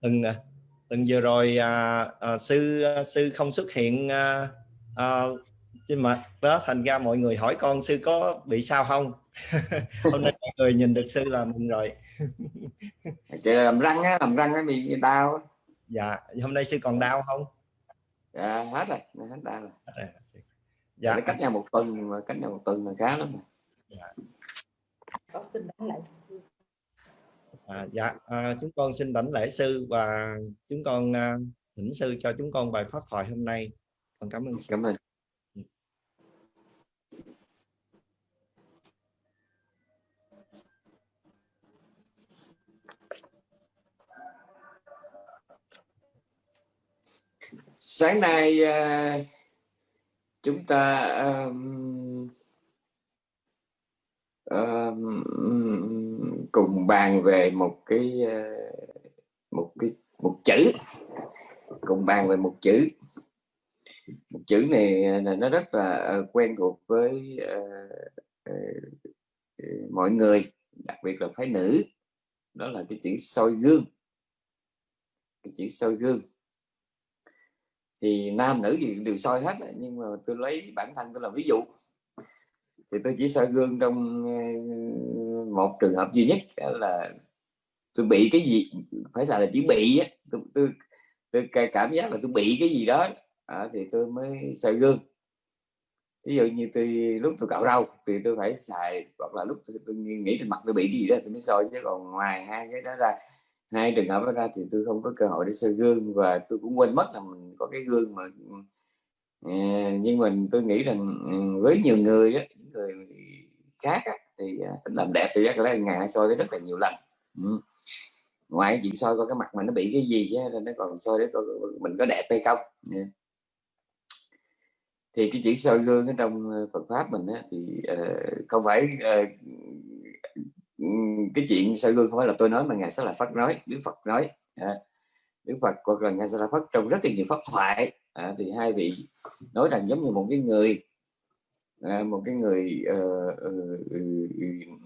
từng từng vừa rồi à, à, sư à, sư không xuất hiện à, à, trên mặt đó thành ra mọi người hỏi con sư có bị sao không? Hôm nay mọi người nhìn được sư là mừng rồi. Chị làm răng á làm răng nó bị đau dạ hôm nay sư còn đau không? Dạ hết rồi hết đau rồi. Rồi. dạ. Cách nhau một tuần mà cách nhau một tuần là khá lắm dạ. À, dạ à, chúng con xin đảnh lễ sư và chúng con à, thỉnh sư cho chúng con bài pháp thoại hôm nay con cảm ơn sư. cảm ơn sáng nay à, chúng ta um, um, cùng bàn về một cái ờ, một cái một chữ. Cùng bàn về một chữ. Một chữ này ờ, nó rất là ờ, quen thuộc với uh, uh, mọi người đặc biệt là phái nữ. Đó là cái chữ soi gương. Cái chữ soi gương. Thì nam nữ gì đều soi hết nhưng mà tôi lấy bản thân tôi làm ví dụ. Thì tôi chỉ soi gương trong một trường hợp duy nhất là tôi bị cái gì phải xài là chỉ bị á. Tôi, tôi, tôi cảm giác là tôi bị cái gì đó à, thì tôi mới soi gương. Ví dụ như tôi lúc tôi cạo râu thì tôi phải xài hoặc là lúc tôi, tôi nghĩ trên mặt tôi bị cái gì đó tôi mới soi chứ còn ngoài hai cái đó ra hai trường hợp đó ra thì tôi không có cơ hội để soi gương. Và tôi cũng quên mất là mình có cái gương mà ờ, nhưng mình tôi nghĩ rằng ừ, với nhiều người á người khác á, thì à, làm đẹp thì rất là ngày soi tới rất là nhiều lần. Ừ. ngoài chuyện soi coi cái mặt mình nó bị cái gì chứ nó còn soi để coi mình có đẹp hay không. Yeah. thì cái chỉ soi gương ở trong ờ, Phật pháp mình á, thì uh, không phải uh, cái chuyện soi gương không phải là tôi nói mà ngài sẽ là Phật nói Đức Phật nói. À, Đức Phật hoặc là ngài sẽ là Phật trong rất là nhiều pháp thoại. À, thì hai vị nói rằng giống như một cái người à, một cái người uh, uh,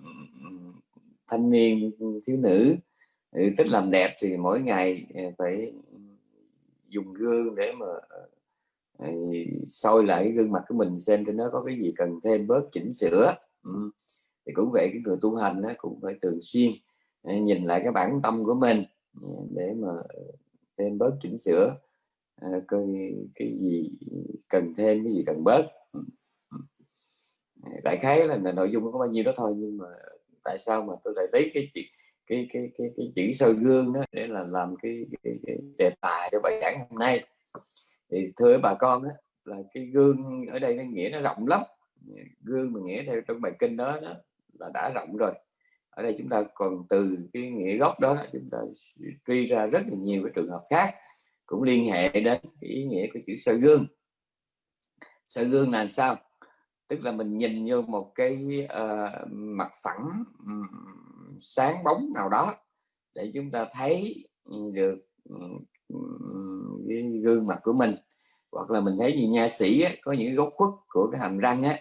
thanh niên thiếu nữ thích làm đẹp thì mỗi ngày ờ, phải dùng gương để mà ờ, soi lại gương mặt của mình xem cho nó có cái gì cần thêm bớt chỉnh sửa ừ thì cũng vậy cái người tu hành cũng phải thường xuyên nhìn lại cái bản tâm của mình để mà thêm bớt chỉnh sửa coi cái gì cần thêm cái gì cần bớt đại khái là, là nội dung có bao nhiêu đó thôi nhưng mà tại sao mà tôi lại lấy cái chuyện cái cái cái cái chữ soi gương đó để là làm cái, cái, cái đề tài cho bài giảng hôm nay? Thì thưa bà con đó, là cái gương ở đây nó nghĩa nó rộng lắm. Gương mà nghĩa theo trong bài kinh đó, đó là đã rộng rồi. Ở đây chúng ta còn từ cái nghĩa gốc đó chúng ta truy ra rất là nhiều cái trường hợp khác cũng liên hệ đến cái ý nghĩa của chữ soi gương. Soi gương là sao? Tức là mình nhìn vô một cái uh, mặt phẳng um, sáng bóng nào đó để chúng ta thấy được um, cái gương mặt của mình. Hoặc là mình thấy như nha sĩ á, có những góc khuất của cái hàm răng á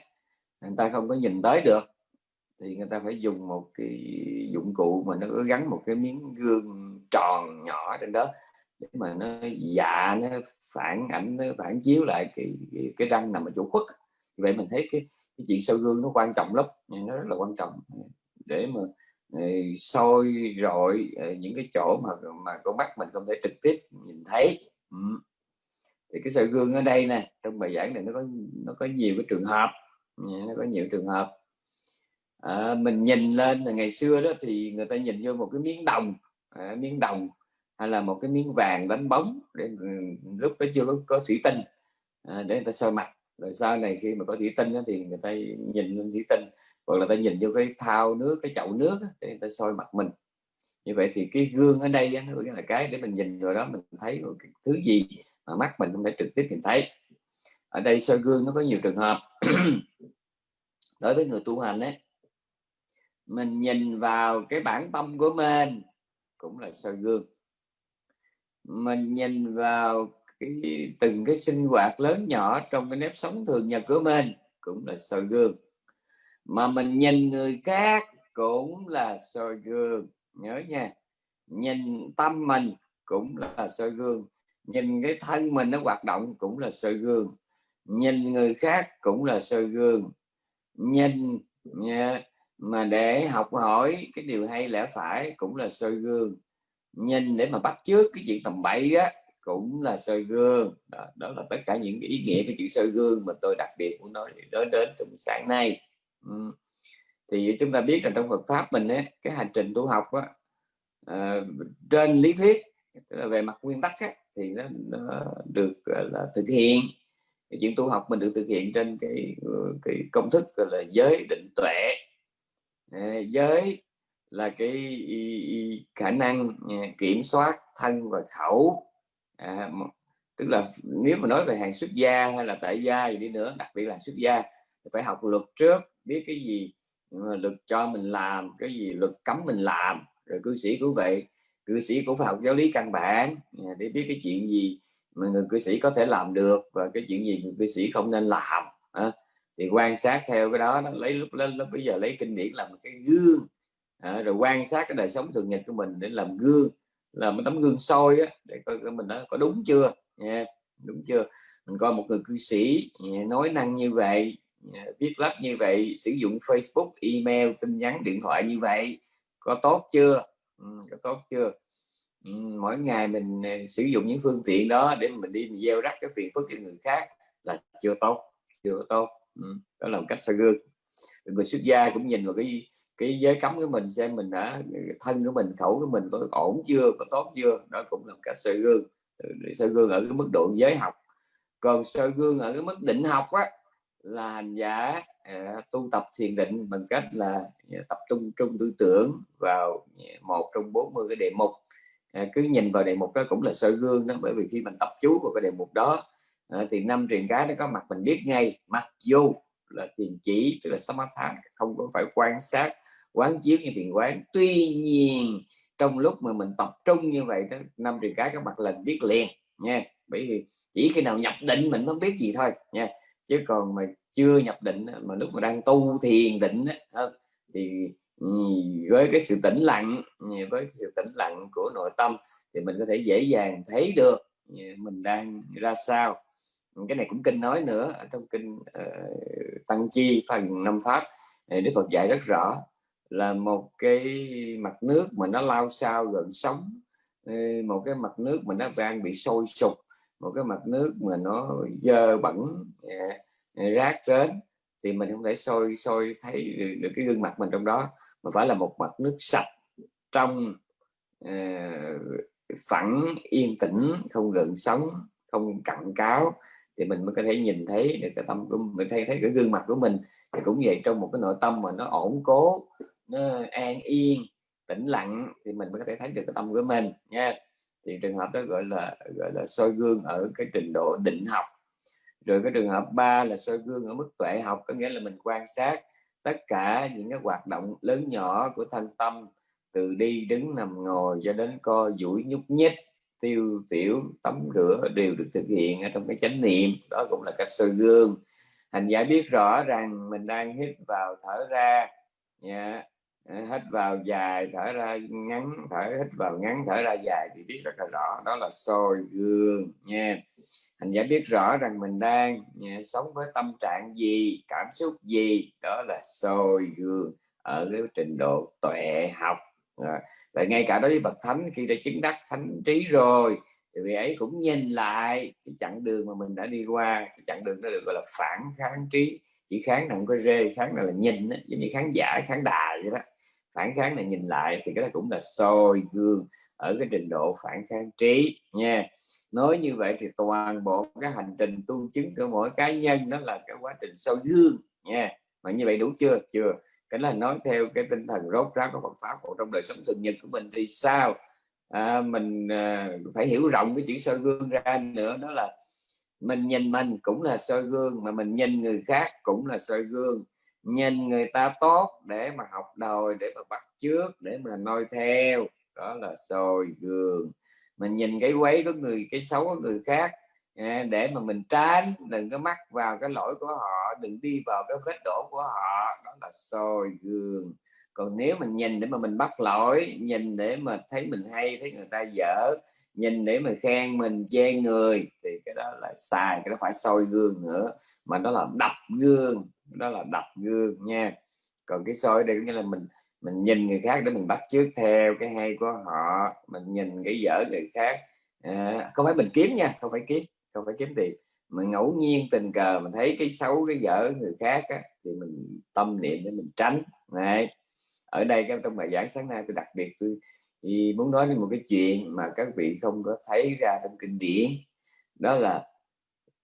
người ta không có nhìn tới được. Thì người ta phải dùng một cái dụng cụ mà nó có gắn một cái miếng gương tròn nhỏ trên đó để mà nó dạ nó phản ảnh nó phản chiếu lại cái cái, cái răng nằm ở chỗ khuất vậy mình thấy cái, cái chuyện soi gương nó quan trọng lắm nó rất là quan trọng. Để mà ờ, soi rọi ờ, những cái chỗ mà mà con mắt mình không thể trực tiếp nhìn thấy. Ừ. thì cái soi gương ở đây nè trong bài giảng này nó có nó có nhiều cái trường hợp nó có nhiều trường hợp. À, mình nhìn lên là ngày xưa đó thì người ta nhìn vô một cái miếng đồng à, miếng đồng hay là một cái miếng vàng đánh bóng để ừ, lúc đó chưa có, có thủy tinh à, để người ta soi mặt rồi sau này khi mà có thủy tinh đó, thì người ta nhìn lên thủy tinh hoặc là ta nhìn vô cái thao nước cái chậu nước để người ta soi mặt mình. Như vậy thì cái gương ở đây nó là cái để mình nhìn rồi đó mình thấy một cái thứ gì mà mắt mình không thể trực tiếp nhìn thấy. Ở đây soi gương nó có nhiều trường hợp. Đối với người tu hành ấy mình nhìn vào cái bản tâm của mình cũng là soi gương. Mình nhìn vào cái, từng cái sinh hoạt lớn nhỏ trong cái nếp sống thường nhật của mình cũng là soi gương. Mà mình nhìn người khác cũng là soi gương, nhớ nha. Nhìn tâm mình cũng là soi gương, nhìn cái thân mình nó hoạt động cũng là soi gương, nhìn người khác cũng là soi gương. Nhìn mà để học hỏi cái điều hay lẽ phải cũng là soi gương. Nhìn để mà bắt trước cái chuyện tầm bậy á cũng là soi gương. Đó, đó là tất cả những cái ý nghĩa của chữ soi gương mà tôi đặc biệt muốn nói đến đến trong sáng nay. Ừ. thì chúng ta biết là trong Phật pháp mình ấy, cái hành trình tu học á, uh, trên lý thuyết tức là về mặt nguyên tắc á, thì nó, nó được là thực hiện. Cái chuyện tu học mình được thực hiện trên cái ờ, cái công thức gọi là giới định tuệ. À, giới là cái khả năng kiểm soát thân và khẩu à, tức là nếu mà nói về hàng xuất gia hay là tại gia gì đi nữa đặc biệt là xuất gia thì phải học luật trước biết cái gì ừ, luật cho mình làm cái gì luật cấm mình làm rồi cư sĩ cũng vậy. Cư sĩ cũng phải học giáo lý căn bản à, để biết cái chuyện gì mà người cư sĩ có thể làm được và cái chuyện gì người cư sĩ không nên làm à, thì quan sát theo cái đó nó lấy lúc lên lúc bây giờ lấy kinh điển làm cái gương à, rồi quan sát cái đời sống thường nhật của mình để làm gương là một tấm gương soi á, để coi mình đã có đúng chưa? Nha đúng chưa? Mình coi một người cư sĩ nói năng như vậy viết lách như vậy sử dụng Facebook email tin nhắn điện thoại như vậy có tốt chưa? Ừ, có tốt chưa? Ừ, mỗi ngày mình ờ, sử dụng những phương tiện đó để mình đi mình gieo rắc cái phiền phức cho người khác là chưa tốt chưa tốt. Ừ, đó là một cách soi gương. Người xuất gia cũng nhìn vào cái cái giới cấm của mình xem mình đã, thân của mình, khẩu của mình có ổn chưa, có tốt chưa, đó cũng là cái cách soi gương ừ, soi gương ở cái mức độ giới học. Còn soi gương ở cái mức định học á, là hành giả à, tu tập thiền định bằng cách là à, tập trung trung tư tưởng vào à, một trong 40 cái đề mục. Cứ nhìn vào đề mục đó cũng là soi gương đó, bởi vì khi mình tập chú vào cái đề mục đó thì năm truyền cái nó có mặt mình biết ngay. Mặc dù là thiền chỉ, tức là samatha, không có phải quan sát quán chiếu như thiền quán. Tuy nhiên trong lúc mà mình tập trung như vậy đó năm truyền cái các mặt lần biết liền nha. Bởi vì chỉ khi nào nhập định mình mới biết gì thôi nha. Chứ còn mà chưa nhập định mà lúc mà đang tu thiền định thì ừ, với cái sự tĩnh lặng với sự tĩnh lặng của nội tâm thì mình có thể dễ dàng thấy được mình đang ra sao. Cái này cũng kinh nói nữa trong kinh uh, tăng chi phần năm pháp đức phật dạy rất rõ là một cái mặt nước mà nó lao sao gần sống một cái mặt nước mà nó đang bị sôi sục một cái mặt nước mà nó dơ bẩn dạ, dạ, rác rến thì mình không thể sôi sôi thấy được, được cái gương mặt mình trong đó. Mà phải là một mặt nước sạch trong uh, phẳng yên tĩnh không gần sống không cặn cáo thì mình mới có thể nhìn thấy được cái tâm của mình thấy thấy cái gương mặt của mình. Thì cũng vậy trong một cái nội tâm mà nó ổn cố nó an yên, tĩnh lặng thì mình mới có thể thấy được cái tâm của mình nha. Thì trường hợp đó gọi là gọi là soi gương ở cái trình độ định học. Rồi cái trường hợp ba là soi gương ở mức tuệ học, có nghĩa là mình quan sát tất cả những cái hoạt động lớn nhỏ của thân tâm, từ đi đứng nằm ngồi cho đến co, duỗi, nhúc nhích, tiêu, tiểu, tắm rửa đều được thực hiện ở trong cái chánh niệm. Đó cũng là cách soi gương. Hành giả biết rõ rằng mình đang hít vào thở ra yeah hít vào dài thở ra ngắn thở hít vào ngắn thở ra dài thì biết rất là rõ. Đó là soi gương nha. Hành giả biết rõ rằng mình đang nha, sống với tâm trạng gì cảm xúc gì. Đó là soi gương ở cái trình độ tuệ học. Và ngay cả đối với bậc thánh khi đã chứng đắc thánh trí rồi thì vị ấy cũng nhìn lại cái chặng đường mà mình đã đi qua. Cái chặng đường đó được gọi là phản kháng trí. Chỉ kháng là không có rê kháng là, là nhìn đó, giống như khán giả khán đài vậy đó phản kháng này nhìn lại thì cái đó cũng là soi gương ở cái trình độ phản kháng trí nha. Nói như vậy thì toàn bộ cái hành trình tu chứng của mỗi cá nhân đó là cái quá trình soi gương nha. Mà như vậy đủ chưa? Chưa. Cái là nói theo cái tinh thần rốt ráo của Phật pháp của trong đời sống thường nhật của mình thì sao? À, mình à, phải hiểu rộng cái chữ soi gương ra nữa đó là mình nhìn mình cũng là soi gương mà mình nhìn người khác cũng là soi gương nhìn người ta tốt để mà học đòi, để mà bắt trước để mà noi theo. Đó là soi gương mình nhìn cái quấy của người, cái xấu của người khác à, để mà mình tránh, đừng có mắc vào cái lỗi của họ, đừng đi vào cái vết đổ của họ. Đó là soi gương còn nếu mình nhìn để mà mình bắt lỗi, nhìn để mà thấy mình hay, thấy người ta dở, nhìn để mà khen mình, chê người, thì cái đó là xài, cái đó phải soi gương nữa. Mà đó là đập gương đó là đập gương nha. Còn cái soi đây nghĩa là mình mình nhìn người khác để mình bắt chước theo cái hay của họ mình nhìn cái dở người khác. À, không phải mình kiếm nha không phải kiếm không phải kiếm tiền. Mà ngẫu nhiên tình cờ mình thấy cái xấu cái dở người khác á, thì mình tâm niệm để mình tránh. Này ở đây trong bài giảng sáng nay tôi đặc biệt tôi thì muốn nói đến một cái chuyện mà các vị không có thấy ra trong kinh điển. Đó là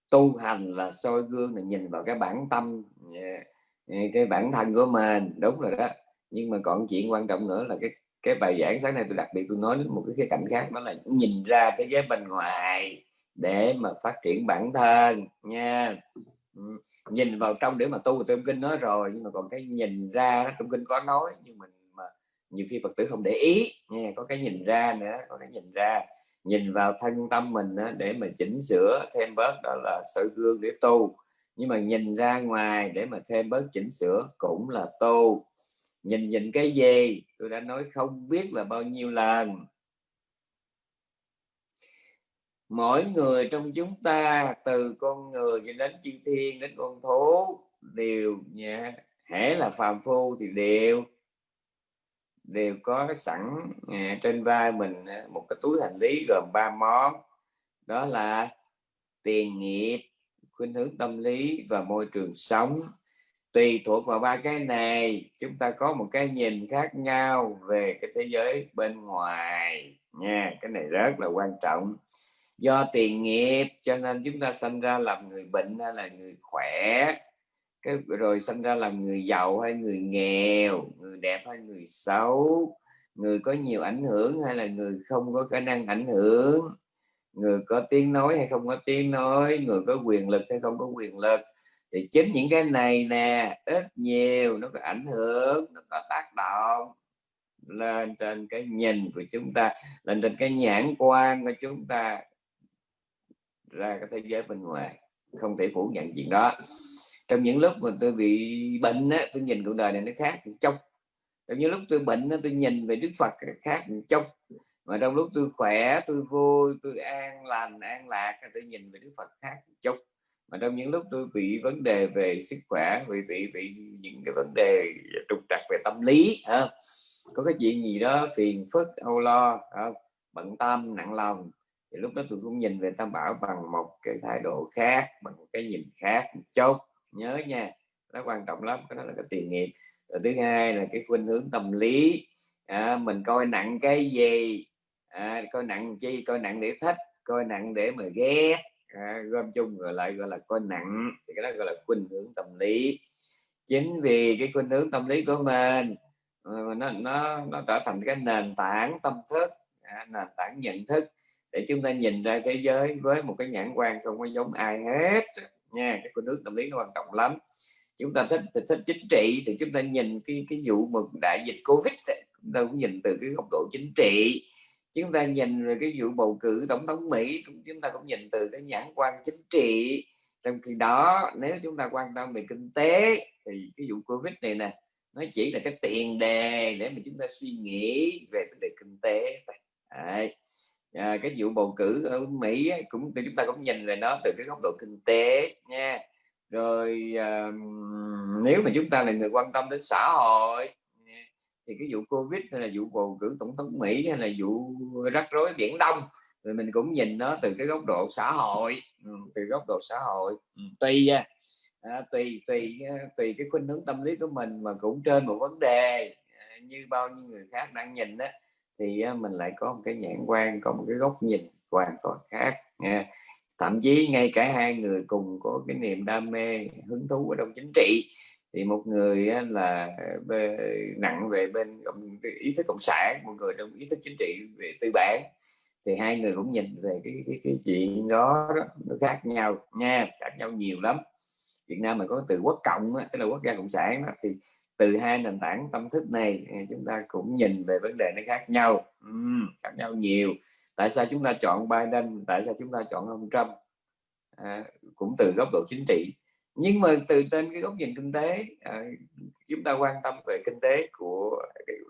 tu hành là soi gương là nhìn vào cái bản tâm à, à, cái bản thân của mình. Đúng rồi đó. Nhưng mà còn chuyện quan trọng nữa là cái cái bài giảng sáng nay tôi đặc biệt tôi nói đến một cái khía cạnh khác, đó là nhìn ra thế giới bên ngoài để mà phát triển bản thân nha. Ừ, nhìn vào trong để mà tu trong kinh nói rồi, nhưng mà còn cái nhìn ra đó, trong kinh có nói, nhưng mình mà nhiều khi phật tử không để ý nha, có cái nhìn ra nữa, có cái nhìn ra nhìn vào thân tâm mình á, để mà chỉnh sửa thêm bớt đó là soi gương để tu. Nhưng mà nhìn ra ngoài để mà thêm bớt chỉnh sửa cũng là tu. Nhìn nhìn cái gì? Tôi đã nói không biết là bao nhiêu lần. Mỗi người trong chúng ta từ con người cho đến chư thiên đến con thú đều nha hễ là phàm phu thì đều đều có sẵn à, trên vai mình à, một cái túi hành lý gồm ba món. Đó là tiền nghiệp, khuynh hướng tâm lý và môi trường sống. Tùy thuộc vào ba cái này, chúng ta có một cái nhìn khác nhau về cái thế giới bên ngoài nha. Cái này rất là quan trọng. Do tiền nghiệp, cho nên chúng ta sinh ra làm người bệnh hay là người khỏe cái rồi sinh ra làm người giàu hay người nghèo, người đẹp hay người xấu, người có nhiều ảnh hưởng hay là người không có khả năng ảnh hưởng, người có tiếng nói hay không có tiếng nói, người có quyền lực hay không có quyền lực. Thì chính những cái này nè, ít nhiều nó có ảnh hưởng, nó có tác động lên trên cái nhìn của chúng ta, lên trên cái nhãn quan của chúng ta ra cái thế giới bên ngoài, không thể phủ nhận chuyện đó trong những lúc mà tôi bị bệnh á, tôi nhìn cuộc đời này nó khác trong trong những lúc tôi bệnh á, tôi nhìn về Đức Phật khác trong mà trong lúc tôi khỏe tôi vui tôi an lành an lạc tôi nhìn về Đức Phật khác trong mà trong những lúc tôi bị vấn đề về sức khỏe bị bị bị những cái vấn đề trục trặc về tâm lý ha? có cái chuyện gì đó phiền phức âu lo không? bận tâm nặng lòng thì lúc đó tôi cũng nhìn về tam bảo bằng một cái thái độ khác bằng một cái nhìn khác một chút nhớ nha nó quan trọng lắm cái đó là cái tiền nghiệp. Rồi thứ hai là cái khuynh hướng tâm lý. À, mình coi nặng cái gì? À, coi nặng chi? Coi nặng để thích coi nặng để mà ghét. À, gom chung rồi lại gọi là coi nặng thì cái đó gọi là khuynh hướng tâm lý. Chính vì cái khuynh hướng tâm lý của mình nó nó nó trở thành cái nền tảng tâm thức à, nền tảng nhận thức để chúng ta nhìn ra thế giới với một cái nhãn quan không có giống ai hết nha cái khuynh hướng tâm lý nó quan trọng lắm. Chúng ta thích thích, thích chính trị thì chúng ta nhìn cái cái vụ một đại dịch covid chúng ta cũng nhìn từ cái góc độ chính trị. Chúng ta nhìn về cái vụ bầu cử tổng thống mỹ chúng ta cũng nhìn từ cái nhãn quan chính trị. Trong khi đó nếu chúng ta quan tâm về kinh tế thì cái vụ covid này nè nó chỉ là cái tiền đề để mà chúng ta suy nghĩ về vấn đề kinh tế Đấy à, cái vụ bầu cử ở Mỹ cũng chúng ta cũng nhìn về nó từ cái góc độ kinh tế nha. Rồi à, nếu mà chúng ta là người quan tâm đến xã hội thì cái vụ Covid hay là vụ bầu cử tổng thống Mỹ hay là vụ rắc rối biển Đông rồi mình cũng nhìn nó từ cái góc độ xã hội ừ, từ góc độ xã hội. Ừ, tùy à, tùy tùy tùy cái khuynh hướng tâm lý của mình mà cũng trên một vấn đề à, như bao nhiêu người khác đang nhìn đó thì mình lại có một cái nhãn quan có một cái góc nhìn hoàn toàn khác nha. Thậm chí ngay cả hai người cùng có cái niềm đam mê hứng thú ở trong chính trị thì một người là nặng về bên ý thức cộng sản một người trong ý thức chính trị về tư bản thì hai người cũng nhìn về cái cái, cái chuyện đó, đó nó khác nhau nha khác nhau nhiều lắm. Việt Nam mình có từ quốc cộng tức là quốc gia cộng sản đó, thì từ hai nền tảng tâm thức này à, chúng ta cũng nhìn về vấn đề nó khác nhau. Uhm, khác nhau nhiều. Tại sao chúng ta chọn Biden? Tại sao chúng ta chọn ông Trump? À, cũng từ góc độ chính trị. Nhưng mà từ trên cái góc nhìn kinh tế à, chúng ta quan tâm về kinh tế của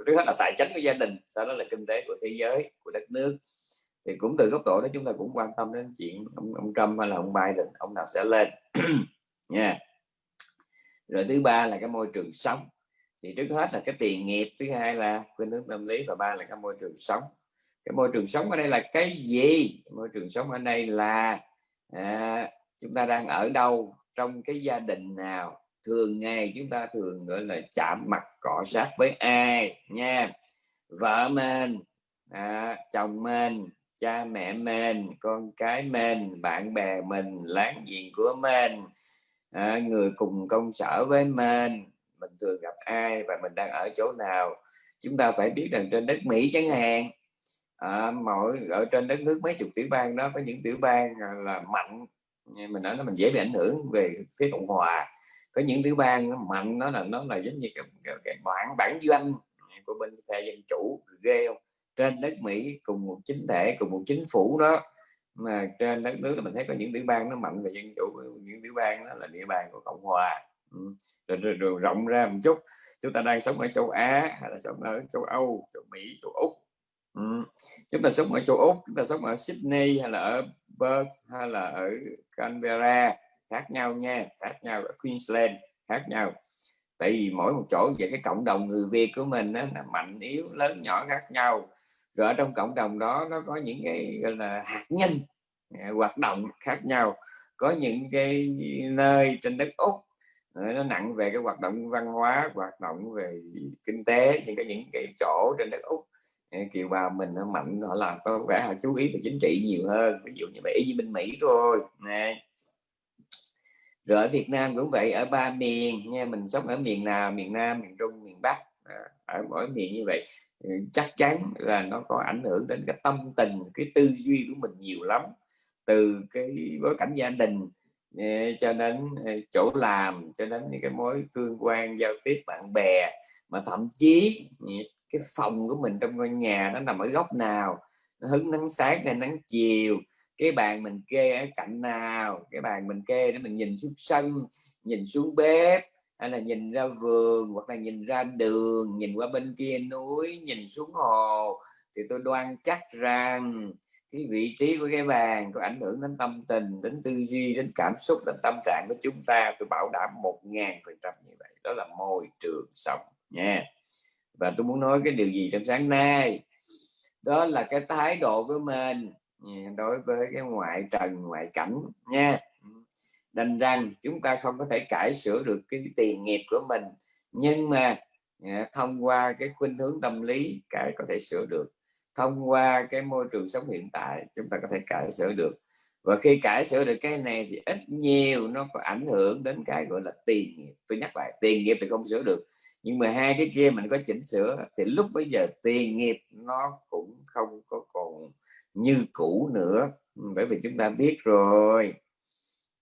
trước hết là tài chính của gia đình sau đó là kinh tế của thế giới của đất nước. Thì cũng từ góc độ đó chúng ta cũng quan tâm đến chuyện ông, ông Trump hay là ông Biden ông nào sẽ lên. Nha. Yeah. rồi thứ ba là cái môi trường sống thì trước hết là cái tiền nghiệp thứ hai là khuynh hướng tâm lý và ba là cái môi trường sống. Cái môi trường sống ở đây là cái gì? Môi trường sống ở đây là à, chúng ta đang ở đâu trong cái gia đình nào? Thường ngày chúng ta thường gọi là chạm mặt cọ sát với ai? Nha. Vợ mình à, chồng mình cha mẹ mình con cái mình bạn bè mình láng giềng của mình à, người cùng công sở với mình mình thường gặp ai và mình đang ở chỗ nào. Chúng ta phải biết rằng trên đất Mỹ chẳng hạn à, mỗi ở trên đất nước mấy chục tiểu bang đó có những tiểu bang à, là mạnh. Mình nói nó mình dễ bị ảnh hưởng về phía cộng hòa. Có những tiểu bang nó mạnh nó là nó là giống như cái, cái, cái bản bản doanh của bên phe dân chủ ghê không? Trên đất Mỹ cùng một chính thể cùng một chính phủ đó mà trên đất nước là mình thấy có những tiểu bang nó mạnh về dân chủ những tiểu bang đó là địa bàn của cộng hòa. Ừ. rồi, rồi, rồi rộng ra một chút. Chúng ta đang sống ở châu Á hay là sống ở châu Âu châu Mỹ châu Úc? Ừ. chúng ta sống ở châu Úc chúng ta sống ở Sydney hay là ở Perth hay là ở Canberra? Khác nhau nha khác nhau ở Queensland khác nhau. Tại vì mỗi một chỗ về cái cộng đồng người Việt của mình đó, là mạnh yếu lớn nhỏ khác nhau. Rồi ở trong cộng đồng đó nó có những cái gọi là hạt nhân à, hoạt động khác nhau. Có những cái nơi trên đất úc nó nặng về cái hoạt động văn hóa, hoạt động về kinh tế, những cái những cái chỗ trên đất úc. Ờ, Kiều bào mình nó mạnh, họ làm có vẻ họ chú ý về chính trị nhiều hơn, ví dụ như vậy như bên mỹ thôi, nè. Rồi ở Việt Nam cũng vậy, ở ba miền nha, mình sống ở miền nào, miền Nam, miền Trung, miền Bắc à, ở mỗi miền như vậy ờ, chắc chắn là nó có ảnh hưởng đến cái tâm tình, cái tư duy của mình nhiều lắm. Từ cái bối cảnh gia đình cho đến chỗ làm, cho đến những cái mối tương quan, giao tiếp, bạn bè, mà thậm chí cái phòng của mình trong ngôi nhà nó nằm ở góc nào, nó hứng nắng sáng hay nắng chiều, cái bàn mình kê ở cạnh nào, cái bàn mình kê để mình nhìn xuống sân, nhìn xuống bếp, hay là nhìn ra vườn, hoặc là nhìn ra đường, nhìn qua bên kia núi, nhìn xuống hồ, thì tôi đoan chắc rằng cái vị trí của cái bàn có ảnh hưởng đến tâm tình, đến tư duy, đến cảm xúc, đến tâm trạng của chúng ta, tôi bảo đảm một ngàn phần trăm như vậy. Đó là môi trường sống nha. Và tôi muốn nói cái điều gì trong sáng nay? Đó là cái thái độ của mình ừ, đối với cái ngoại trần, ngoại cảnh nha. Đành rằng chúng ta không có thể cải sửa được cái tiền nghiệp của mình, nhưng mà ừ, thông qua cái khuynh hướng tâm lý, cái có thể sửa được thông qua cái môi trường sống hiện tại chúng ta có thể cải sửa được. Và khi cải sửa được cái này thì ít nhiều nó có ảnh hưởng đến cái gọi là tiền nghiệp. Tôi nhắc lại tiền nghiệp thì không sửa được nhưng mà hai cái kia mình có chỉnh sửa thì lúc bây giờ tiền nghiệp nó cũng không có còn như cũ nữa. Bởi vì chúng ta biết rồi.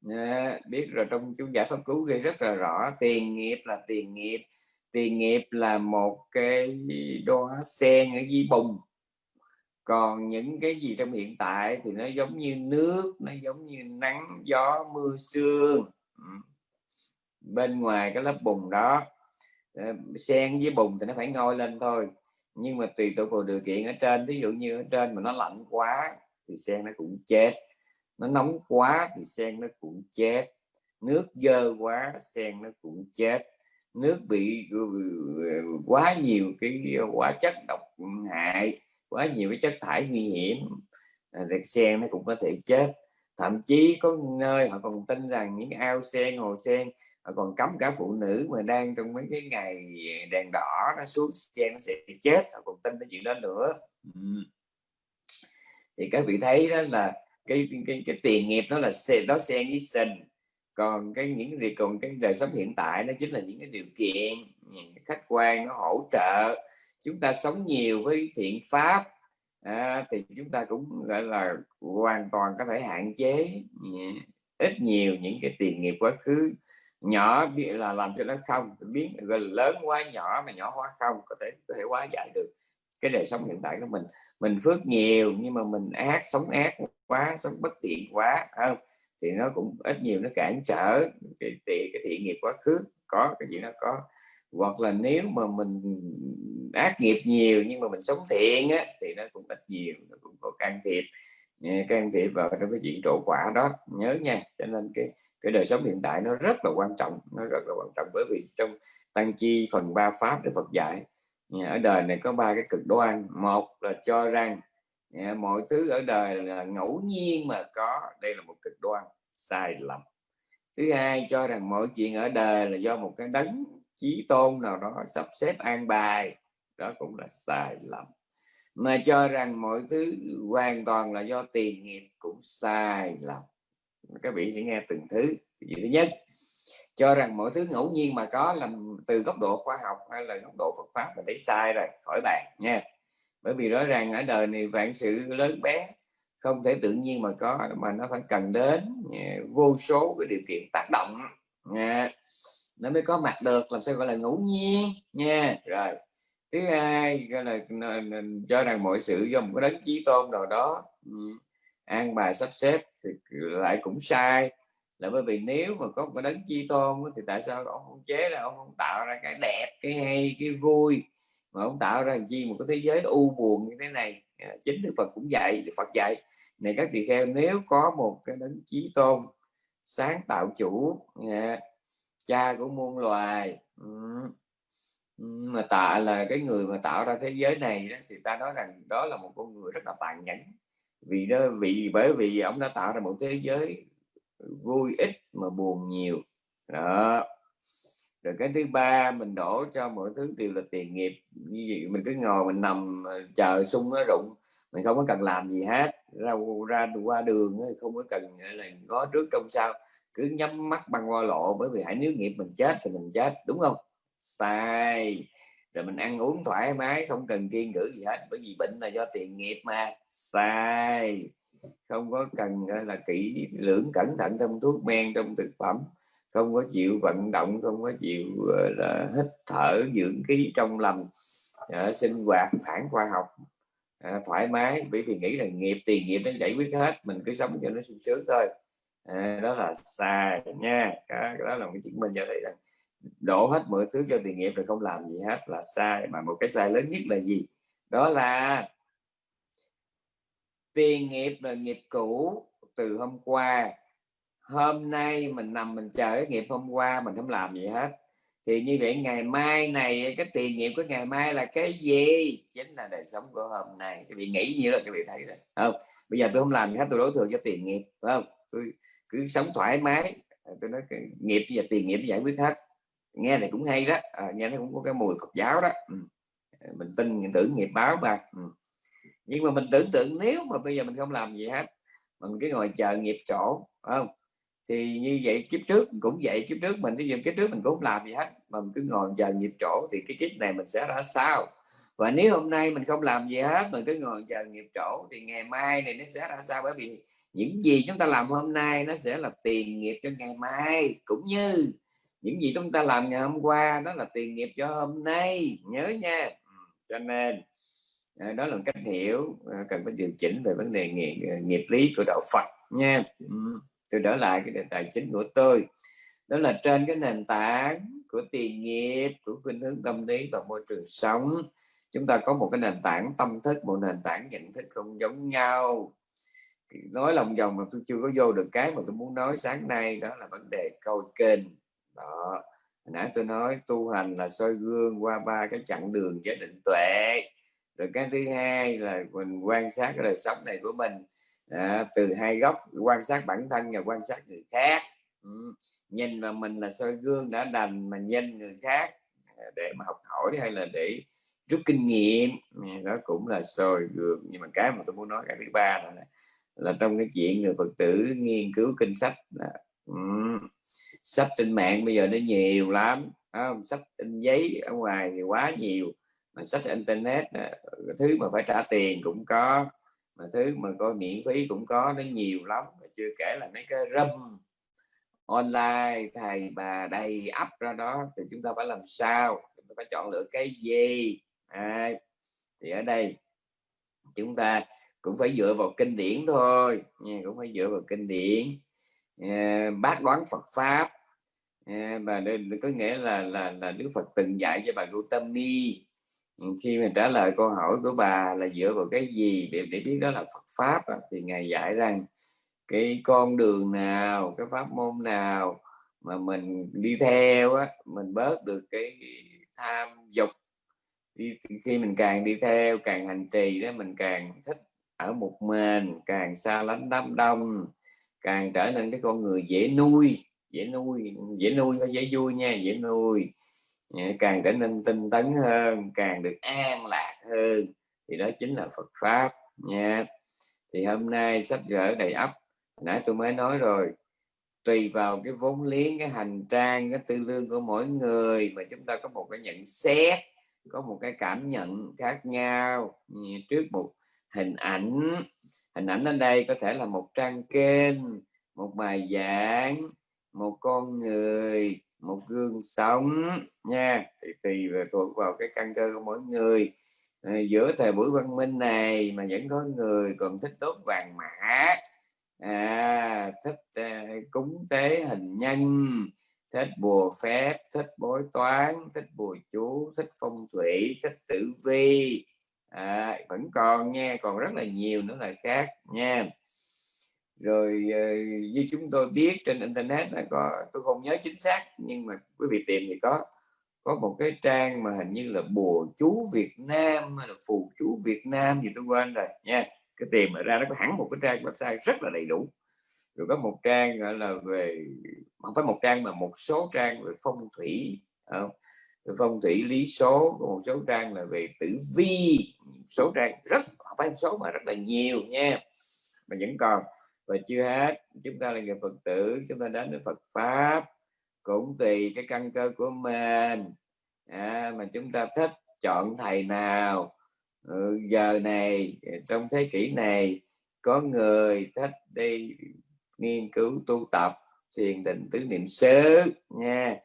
À, biết rồi trong chú giải pháp cứu ghi rất là rõ. Tiền nghiệp là tiền nghiệp tiền nghiệp là một cái đóa sen ở dưới bùn còn những cái gì trong hiện tại thì nó giống như nước, nó giống như nắng, gió, mưa, sương. Bên ngoài cái lớp bùn đó ờ, sen với bùn thì nó phải ngôi lên thôi. Nhưng mà tùy thuộc vào điều kiện ở trên. Ví dụ như ở trên mà nó lạnh quá thì sen nó cũng chết. Nó nóng quá thì sen nó cũng chết. Nước dơ quá, sen nó cũng chết. Nước bị ờ, quá nhiều cái ờ, hóa chất độc hại quá nhiều cái chất thải nguy hiểm. À, thì sen nó cũng có thể chết. Thậm chí có nơi họ còn tin rằng những ao sen hồ sen họ còn cấm cả phụ nữ mà đang trong mấy cái ngày đèn đỏ nó xuống sen nó sẽ chết. Họ còn tin cái chuyện đó nữa. Thì các vị thấy đó là cái cái, cái tiền nghiệp nó là đó xen với sinh còn cái những gì còn cái đời sống hiện tại nó chính là những cái điều kiện khách quan nó hỗ trợ. Chúng ta sống nhiều với thiện pháp à, thì chúng ta cũng gọi là hoàn toàn có thể hạn chế ít nhiều những cái tiền nghiệp quá khứ. Nhỏ là làm cho nó không biến gọi là lớn quá nhỏ mà nhỏ quá không có thể có thể quá giải được cái đời sống hiện tại của mình. Mình phước nhiều nhưng mà mình ác sống ác quá sống bất thiện quá không? Thì nó cũng ít nhiều nó cản trở cái, cái, cái thiện nghiệp quá khứ. Có cái gì nó có. Hoặc là nếu mà mình ác nghiệp nhiều nhưng mà mình sống thiện á, thì nó cũng ít nhiều nó cũng có can thiệp. Can thiệp vào trong cái chuyện trổ quả đó nhớ nha. Cho nên cái cái đời sống hiện tại nó rất là quan trọng nó rất là quan trọng. Bởi vì trong tăng chi phần ba pháp để Phật dạy ở đời này có ba cái cực đoan. Một là cho rằng Dạ, mọi thứ ở đời là ngẫu nhiên mà có. Đây là một cực đoan sai lầm. Thứ hai, cho rằng mọi chuyện ở đời là do một cái đấng chí tôn nào đó sắp xếp an bài. Đó cũng là sai lầm. Mà cho rằng mọi thứ hoàn toàn là do tiền nghiệp cũng sai lầm. Các vị sẽ nghe từng thứ. Điều thứ nhất, cho rằng mọi thứ ngẫu nhiên mà có làm từ góc độ khoa học hay là góc độ Phật pháp mình thấy sai rồi. Khỏi bàn nha bởi vì rõ ràng ở đời này vạn sự lớn bé, không thể tự nhiên mà có, mà nó phải cần đến à, vô số cái điều kiện tác động, nha. Nó mới có mặt được, làm sao gọi là ngẫu nhiên, nha. Rồi, thứ hai, gọi là cho rằng mọi sự do một cái đấng chí tôn nào đó an bài, sắp xếp thì lại cũng sai. Là bởi vì nếu mà có một cái đấng chi tôn thì tại sao ông không chế là ông không tạo ra cái đẹp, cái hay, cái vui? Mà ông tạo ra chi một cái thế giới u buồn như thế này? À, chính đức Phật cũng dạy Phật dạy này các tỳ kheo nếu có một cái đấng chí tôn sáng tạo chủ à, cha của muôn loài mà tạ là cái người mà tạo ra thế giới này đó, thì ta nói rằng đó là một con người rất là tàn nhẫn. Vì đó vì bởi vì ông đã tạo ra một thế giới vui ít mà buồn nhiều. Đó rồi cái thứ ba, mình đổ cho mọi thứ đều là tiền nghiệp. Như vậy mình cứ ngồi mình nằm ờ, chờ sung nó rụng, mình không có cần làm gì hết. Ra ra qua đường không có cần là có trước trong sau. Cứ nhắm mắt băng qua lộ, bởi vì hãy nếu nghiệp mình chết thì mình chết, đúng không? Sai. Rồi mình ăn uống thoải mái, không cần kiên cử gì hết, bởi vì bệnh là do tiền nghiệp mà. Sai. Không có cần là, kỹ lưỡng cẩn thận trong thuốc men, trong thực phẩm không có chịu vận động không có chịu ờ, là hít thở dưỡng khí trong lòng à, ờ, sinh hoạt phản khoa học à, thoải mái. Bởi vì nghĩ là nghiệp tiền nghiệp nó giải quyết hết mình cứ sống cho nó sung sướng thôi. À, đó là sai nha. Cái đó là một chứng minh cho thấy rằng đổ hết mọi thứ cho tiền nghiệp rồi không làm gì hết là sai. Mà một cái sai lớn nhất là gì? Đó là tiền nghiệp là nghiệp cũ từ hôm qua hôm nay mình nằm mình chờ cái nghiệp hôm qua mình không làm gì hết. Thì như vậy ngày mai này cái tiền nghiệp của ngày mai là cái gì? Chính là đời sống của hôm nay. Cái vị nghĩ như là cái vị thấy rồi. Không bây giờ tôi không làm gì hết tôi đối thừa cho tiền nghiệp phải không? Tôi cứ sống thoải mái. À, tôi nói cái nghiệp và tiền nghiệp giải quyết hết. Nghe này cũng hay đó. À, nghe nó cũng có cái mùi Phật giáo đó. Ừ. À, mình tin mình tưởng nghiệp báo mà. Ừ. Nhưng mà mình tưởng tượng nếu mà bây giờ mình không làm gì hết mình cứ ngồi chờ nghiệp trổ không? Thì như vậy kiếp trước cũng vậy kiếp trước mình ví kiếp trước mình cũng làm gì hết mà mình cứ ngồi chờ nghiệp trổ thì cái kiếp này mình sẽ ra sao? Và nếu hôm nay mình không làm gì hết mình cứ ngồi chờ nghiệp trổ thì ngày mai này nó sẽ ra sao? Bởi vì những gì chúng ta làm hôm nay nó sẽ là tiền nghiệp cho ngày mai cũng như những gì chúng ta làm ngày hôm qua đó là tiền nghiệp cho hôm nay. Nhớ nha. Ừ, cho nên à, đó là cách hiểu à, cần phải điều chỉnh về vấn đề nghiệp, à, nghiệp lý của đạo Phật nha. Ừ tôi trở lại cái đề tài chính của tôi. Đó là trên cái nền tảng của tiền nghiệp, của khuynh hướng tâm lý và môi trường sống. Chúng ta có một cái nền tảng tâm thức, một nền tảng nhận thức không giống nhau. Nói lòng vòng mà tôi chưa có vô được cái mà tôi muốn nói sáng nay, đó là vấn đề câu kênh đó nãy tôi nói tu hành là soi gương qua ba cái chặng đường giới định tuệ. Rồi cái thứ hai là mình quan sát cái đời sống này của mình à, từ hai góc quan sát bản thân và quan sát người khác ừ. nhìn vào mình là soi gương đã đành mà nhìn người khác à, để mà học hỏi hay là để rút kinh nghiệm ừ, đó cũng là soi gương nhưng mà cái mà tôi muốn nói cái thứ ba là là trong cái chuyện người phật tử nghiên cứu kinh sách là um, ừ, sách trên mạng bây giờ nó nhiều lắm không? sách in giấy ở ngoài thì quá nhiều mà sách internet thứ mà phải trả tiền cũng có mà thứ mà coi miễn phí cũng có nó nhiều lắm mà chưa kể là mấy cái râm online thầy bà đầy ấp ra đó thì chúng ta phải làm sao? Chúng ta phải chọn lựa cái gì? À, thì ở đây chúng ta cũng phải dựa vào kinh điển thôi nha cũng phải dựa vào kinh điển. À, bác đoán Phật pháp. À, đây có nghĩa là là là Đức Phật từng dạy cho bà Gautami Ừ, khi mà trả lời câu hỏi của bà là dựa vào cái gì để để biết đó là Phật pháp thì ngài dạy rằng cái con đường nào cái pháp môn nào mà mình đi theo á mình bớt được cái tham dục đi, khi mình càng đi theo càng hành trì đó mình càng thích ở một mình càng xa lánh đám đông càng trở nên cái con người dễ nuôi dễ nuôi dễ nuôi và dễ vui nha dễ nuôi càng trở nên tinh tấn hơn, càng được an lạc hơn. Thì đó chính là Phật pháp nha. Thì hôm nay sách vở đầy ắp nãy tôi mới nói rồi. Tùy vào cái vốn liếng, cái hành trang, cái tư lương của mỗi người mà chúng ta có một cái nhận xét, có một cái cảm nhận khác nhau. Trước một hình ảnh hình ảnh ở đây có thể là một trang kênh, một bài giảng, một con người một gương sống nha. Thì tùy về thuộc vào cái căn cơ của mỗi người. À, giữa thời buổi văn minh này mà vẫn có người còn thích đốt vàng mã. À, thích à, cúng tế hình nhân. Thích bùa phép thích bói toán thích bùa chú thích phong thủy thích tử vi. À, vẫn còn nha. Còn rất là nhiều nữa là khác nha rồi ờ, như chúng tôi biết trên internet là có, tôi không nhớ chính xác, nhưng mà quý vị tìm thì có. Có một cái trang mà hình như là bùa chú Việt Nam hay là phù chú Việt Nam gì, tôi quên rồi, nha. Cái tìm mà ra nó có hẳn một cái trang website rất là đầy đủ. Rồi có một trang gọi là về, không phải một trang mà một số trang về phong thủy ờ, phong thủy lý số, có một số trang là về tử vi số trang rất, không phải số mà rất là nhiều, nha. Mà vẫn còn và chưa hết chúng ta là người phật tử chúng ta đến với phật pháp. Cũng tùy cái căn cơ của mình. À, mà chúng ta thích chọn thầy nào. Ừ, giờ này trong thế kỷ này có người thích đi nghiên cứu tu tập thiền định tứ niệm xứ nha.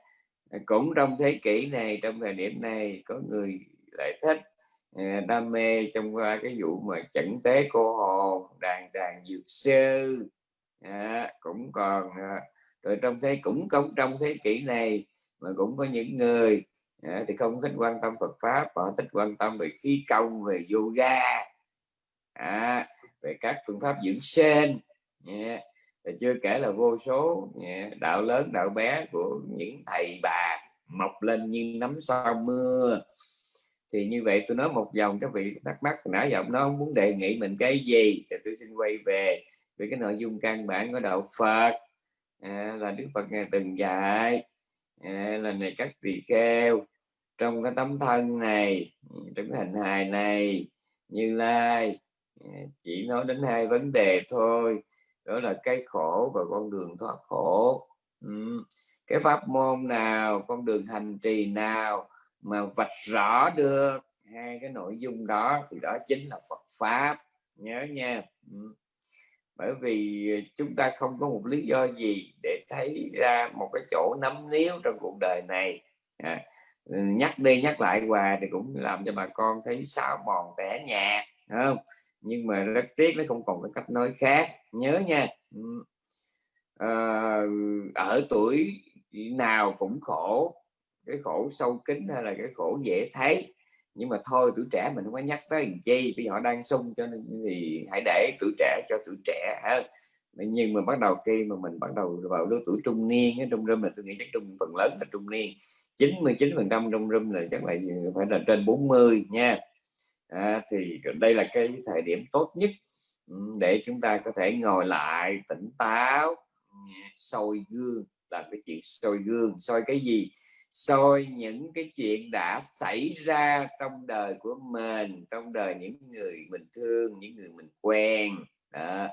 Cũng trong thế kỷ này trong thời điểm này có người lại thích đam mê trong cái vụ mà chẩn tế cô hồn đàn đàn dược sư. À, cũng còn à, rồi trong thế cũng không trong thế kỷ này mà cũng có những người à, thì không thích quan tâm Phật pháp họ thích quan tâm về khí công về yoga. À, về các phương pháp dưỡng sinh yeah. Chưa kể là vô số yeah, đạo lớn đạo bé của những thầy bà mọc lên như nắm sau mưa thì như vậy tôi nói một dòng các vị thắc mắc nãy giờ nó muốn đề nghị mình cái gì thì tôi xin quay về về cái nội dung căn bản của đạo Phật à, là Đức Phật ngài từng dạy à, là này các vị kheo trong cái tấm thân này trong cái hình hài này như lai à, chỉ nói đến hai vấn đề thôi đó là cái khổ và con đường thoát khổ ừ. cái pháp môn nào con đường hành trì nào mà vạch rõ được hai cái nội dung đó thì đó chính là Phật pháp. Nhớ nha. Ừ. Bởi vì chúng ta không có một lý do gì để thấy ra một cái chỗ nắm níu trong cuộc đời này. À, nhắc đi nhắc lại hoài thì cũng làm cho bà con thấy xáo mòn tẻ nhạt không? Nhưng mà rất tiếc nó không còn cái cách nói khác. Nhớ nha. À, ở tuổi nào cũng khổ cái khổ sâu kín hay là cái khổ dễ thấy. Nhưng mà thôi tuổi trẻ mình không có nhắc tới làm chi vì họ đang sung cho nên thì hãy để tuổi trẻ cho tuổi trẻ hơn nhưng mà bắt đầu khi mà mình bắt đầu vào lứa tuổi trung niên trong râm là tôi nghĩ chắc trung phần lớn là trung niên. 99 phần trăm trong râm là chắc là phải là trên 40 nha. À, thì đây là cái thời điểm tốt nhất để chúng ta có thể ngồi lại tỉnh táo. Soi gương làm cái chuyện soi gương. Soi cái gì? Soi những cái chuyện đã xảy ra trong đời của mình, trong đời những người mình thương, những người mình quen. Đó.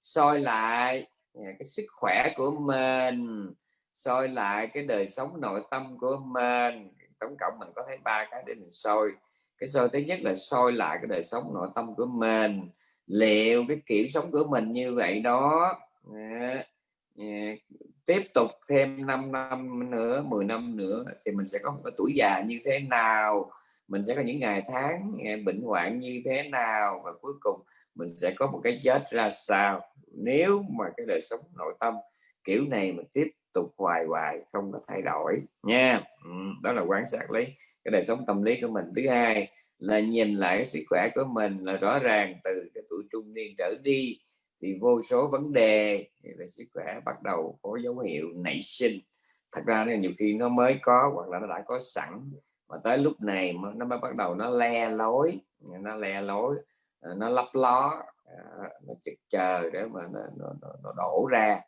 soi lại à, cái sức khỏe của mình, soi lại cái đời sống nội tâm của mình. Tổng cộng mình có thấy ba cái để mình soi. Cái soi thứ nhất là soi lại cái đời sống nội tâm của mình. Liệu cái kiểu sống của mình như vậy đó. À, tiếp tục thêm 5 năm nữa 10 năm nữa thì mình sẽ có một cái tuổi già như thế nào mình sẽ có những ngày tháng bệnh hoạn như thế nào và cuối cùng mình sẽ có một cái chết ra sao. Nếu mà cái đời sống nội tâm kiểu này mà tiếp tục hoài hoài không có thay đổi nha. Ừ, đó là quan sát lấy cái đời sống tâm lý của mình. Thứ hai là nhìn lại cái sức khỏe của mình là rõ ràng từ cái tuổi trung niên trở đi thì vô số vấn đề về sức khỏe bắt đầu có dấu hiệu nảy sinh. Thật ra là nhiều khi nó mới có hoặc là nó đã có sẵn. Mà tới lúc này nó mới bắt đầu nó le lối nó le lối ờ, nó lấp ló ờ, nó chực chờ để mà nó, nó, nó, nó đổ ra.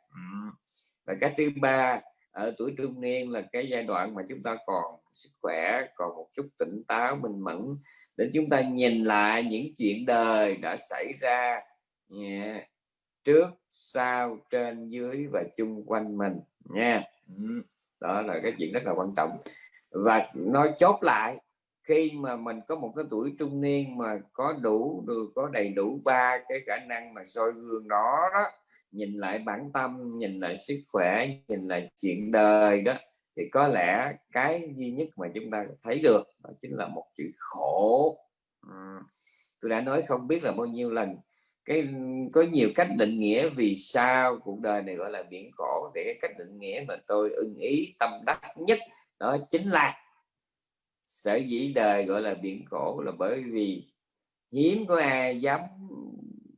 Và cái thứ ba ở tuổi trung niên là cái giai đoạn mà chúng ta còn sức khỏe còn một chút tỉnh táo minh mẫn. Để chúng ta nhìn lại những chuyện đời đã xảy ra yeah, trước, sau, trên, dưới và chung quanh mình, nha. Ừ, đó là cái chuyện rất là quan trọng. Và nói chốt lại, khi mà mình có một cái tuổi trung niên mà có đủ được, có đầy đủ ba cái khả năng mà soi gương đó đó, nhìn lại bản tâm, nhìn lại sức khỏe, nhìn lại chuyện đời đó, thì có lẽ cái duy nhất mà chúng ta thấy được đó chính là một chữ khổ. Ừ, tôi đã nói không biết là bao nhiêu lần cái, có nhiều cách định nghĩa vì sao cuộc đời này gọi là biển khổ. Thì cái cách định nghĩa mà tôi ưng ý, tâm đắc nhất, đó chính là sở dĩ đời gọi là biển khổ là bởi vì hiếm có ai dám